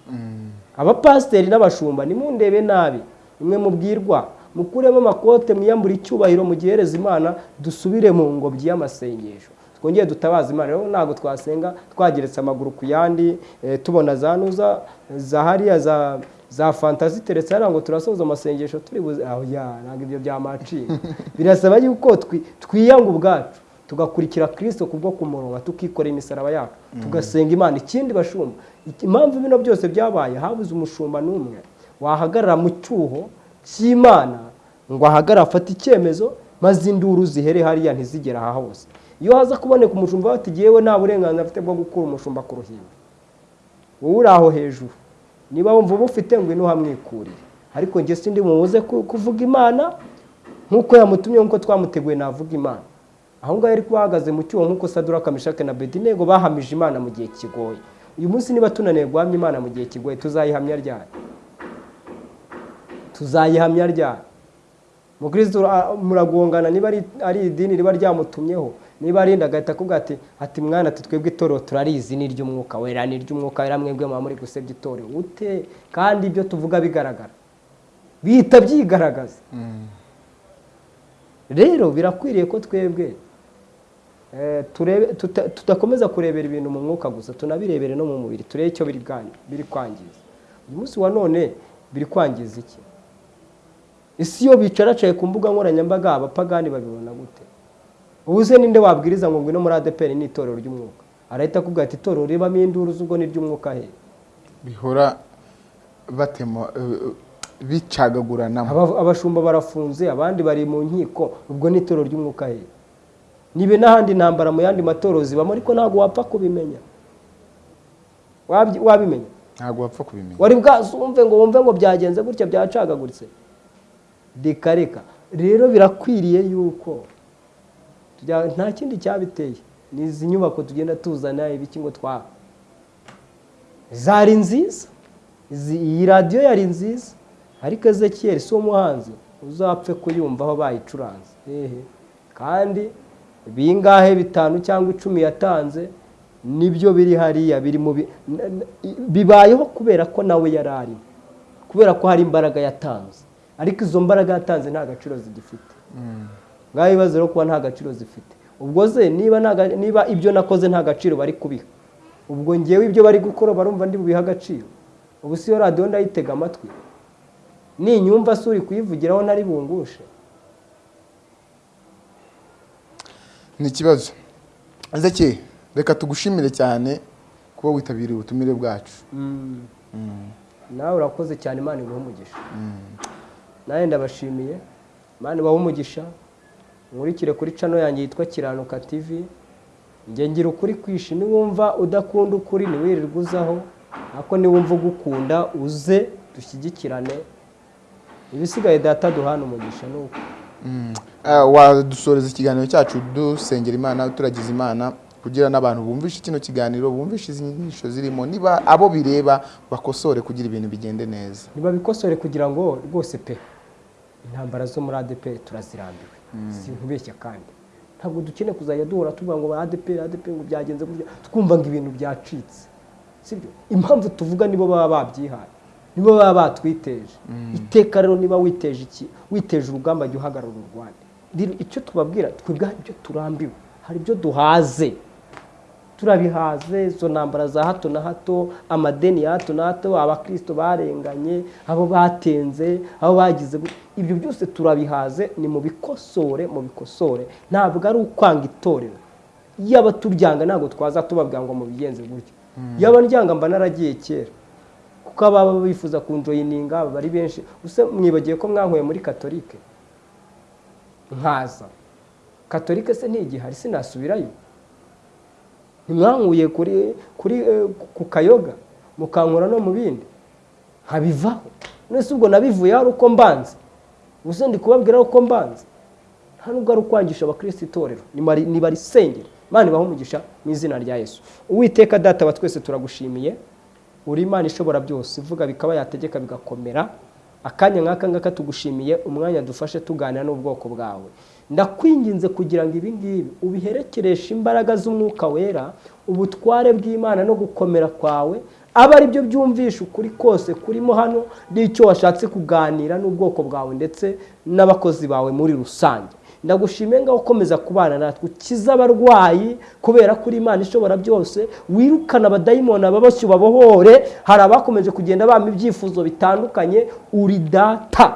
Abapasiteri n'abashumba nimundebe nabi. Imwe mubwirwa mukuremo amakote mwiyambure icyubahiro mugihereza imana dusubire mu ngobyi y'amasengesho. Twongere dutabaza imana. Rero ntabwo twasenga twageretse amaguru ku yandi eh, tubona za nuza za hariya za za fanta ziteretse hariya ngo turasoza amasengesho turi buze aho ya ntabwo ibyo byamaciye birasaba yuko twi- twiyanga ubwacu. Tugakurikira kirisito kubwo kumuronga tukikorera imisaraba yacu tugasenga imana. Ikindi bashumba impamvu bino byose byabaye habuze umushumba n'umwe wahagarara mu cyuho cy'imana ngo ahagarare afate icyemezo maze induru zihere hariya ntizigere aha hose. Iyo haza kuboneka umushumba bati yewe nta burenganzira afite bwo gukura umushumba ku ruhimbi. Wowe uri aho hejuru. Niba wumva ubufite ngo ino hamwikurire ariko njye sindi mubuze ku- kuvuga imana nk'uko yamutumye nk'uko twamuteguye navuga imana. Aho ngaho yari kuba ahagaze mu cyuho nk'uko sadura kamishake na bedinego bahamije imana mu gihe kigoye. Uyu munsi niba tunaniwe guhamya imana mu gihe kigoye tuzayihamya ryari? Tuzayihamya ryari? Mukristo muragongana niba ari- ari idini riba ryamutumyeho niba ari inda agahita akubwira ati ati mwana ati twebwe itorero turarizi ni iry'umwuka wera ni iry'umwuka wera mwebwe muba muri gusebya itorero ute? Kandi ibyo tuvuga bigaragara. Bihita byigaragaza. Rero birakwiriye ko twebwe tudakomeza kurebera ibintu mu mwuka gusa tunabirebere no mu mubiri. Turebe icyo biri kwangiza. Uyu munsi wa none biri kwangiza iki? Isi iyo bicaracaye ku mbuga nkoranyambaga abapagani babibona gute? Ubu se ninde wabwiriza ngo ngwino muri adeperi ni itorero ry'umwuka. Arahita akubwira ati itorero ribamo induru z'ubwo ni iry'umwuka he? Bihora batema eh, bicagaguranamo Aba- abashumba barafunze abandi bari mu nkiko ubwo ni itorero ry'umwuka he? Nibe n'ahandi intambara mu yandi matorero zibamo ariko ntabwo wapfa kubimenya. Wabimenya? Ntabwo wapfa kubimenya. Wari bwazumve ngo wumve ngo byagenze gutya byacagaguritse. Reka reka. Rero birakwiriye yuko nta kindi cyabiteye. Ni izi nyubako tugenda tuzana ibiki ngo twa zari nziza. Iyi radiyo yari nziza. Ariko ezekiyeli si umuhanzi uzapfe kuyumvaho bayicuranze. Hehe kandi bingahe bitanu cyangwa icumi yatanze ni byo biri hariya biri mu bibayeho kubera ko nawe yari arimo kubera ko hari imbaraga yatanze. Ariko izo mbaraga yatanze nta gaciro zigifite. Ngaho ibibazo rero kuba nta gaciro zifite. Ubwo ze niba ibyo nakoze nta gaciro bari kubiha. Ubwo ngewe ibyo bari gukora barumva ndi bubiha agaciro. Ubu si yo radiyo ndayitega amatwi. Ninyumva se uri kuyivugiraho ntari bungushe. Ni ikibazo ezeki reka tugushimire cyane kuba witabiriye ubutumire bwacu. Nawe urakoze cyane imana iguha umugisha. Nawe ndabashimiye. Imana ibaha umugisha. Nkurikire kuri cano yanjye yitwa kiranuka tv njye ngira ukuri kwishi. Niwumva udakunda ukuri ntiwirirwe uzaho. Ariko niwumva ugukunda uze dushyigikirane. Ibisigaye data duhana umugisha ni uko. Wadusoreza ikiganiro cyacu dusengera imana turagize imana kugira n'abantu bumvishe kino kiganiro bumvishe izi nyigisho zirimo. Niba abo bireba bakosore kugira ibintu bigende neza. Ntibabikosore kugira ngo rwose pe intambara zo muri adeperi turazirambiwe. Si nkubeshya kandi. Ntabwo dukeneye kuzajya duhora tuvuga ngo adeperi adeperi ngo byagenze gutya. Twumva ngo ibintu byacitse. Sibyo? Impamvu tuvuga nibo baba babyihaye. Nibo baba batwiteje. Iteka rero niba witeje iki? Witeje urugamba jya uhagarara urwanda rero icyo tubabwira twebwe hari ibyo turambiwe. Hari ibyo duhaze. Turabihaze izo ntambara za hato na hato amadeni ya hato na hato abakristo barenganye abo batenze abo bagize ibyo byose turabihaze ni mu bikosore mu bikosore. Ntabwo ari ukwanga itorero. Yaba turyanga ntabwo twaza tubabwira ngo mubigenze gutya. Yaba ndyanga mba naragiye kera. Kuko ababa bifuza kunjoyininga baba ari benshi. Mwibagiye ko mwankuye muri katolike? Nkaza. Katolike se ntigihari sinasubirayo. Ntimwankuye kuri kuri eh, ku kayoga? Mukankura no mu bindi? Nkabivaho. Nese ubwo nabivuyeho ari uko mbanze. Gusa ndi kubabwira uko mbanze? Nta nubwo ari ukwangisha abakristo itorero. Nibarisengere imana ibaho umugisha mu izina rya yesu. Uwiteka data wa twese turagushimiye. Uri imana ishobora byose. Ivuga bikaba yategeka bigakomera. Akanya nk'aka ngaka tugushimiye umwanya dufashe tuganira n'ubwoko bwawe. Ndakwinginze kugira ngo ibi ngibi ubiherekereshe imbaraga z'umwuka wera ubutware bw'imana no gukomera kwawe. Abe ari byo byumvisha ukuri kose kurimo hano n'icyo washatse kuganira n'ubwoko bwawe ndetse n'abakozi bawe muri rusange. Ndagushimiye ngaho ukomeza kubana natwe. Ukize abarwayi kubera ko uri imana ishobora byose wirukana abadayimoni ababashyi ubabohore hari abakomeje kugenda bama ibyifuzo bitandukanye uri data.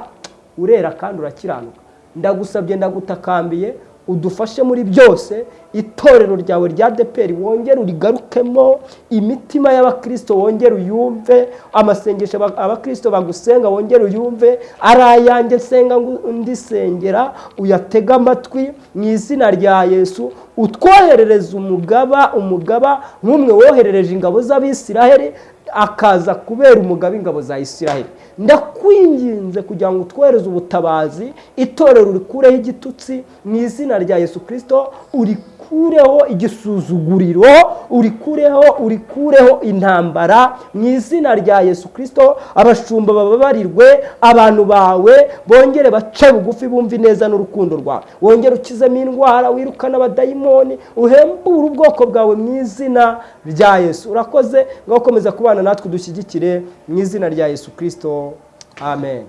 Urera kandi urakiranuka ndagusabye ndagutakambiye udufashe muri byose itorero ryawe rya deperi wongere urigarukemo imitima y'abakirisito wongere uyumve amasengesho aba- abakirisito bagusenga wongere uyumve ari ayanjye nsenga ndisengera uyatege amatwi mu izina rya yesu utwoherereze umugaba umugaba nk'umwe woherereje ingabo z'abisiraheli akaza kubera umugabo ingabo za isiraheli. Ndakwinginze kugira ngo utwohereze ubutabazi itorero urikureho igitutsi mu izina rya yesu kirisito urikureho igisuzuguriro urikureho urikureho intambara. Mu izina rya yesu kirisito abashumba bababarirwe abantu bawe bongere bace bugufi bumve neza n'urukundo rwawe. Wongere ukizemo indwara wirukane abadayimoni uhembure ubwoko bwawe mu izina rya yesu. Urakoze ngaho komeza kubana natwe udushyigikire mu izina rya yesu kirisito amen.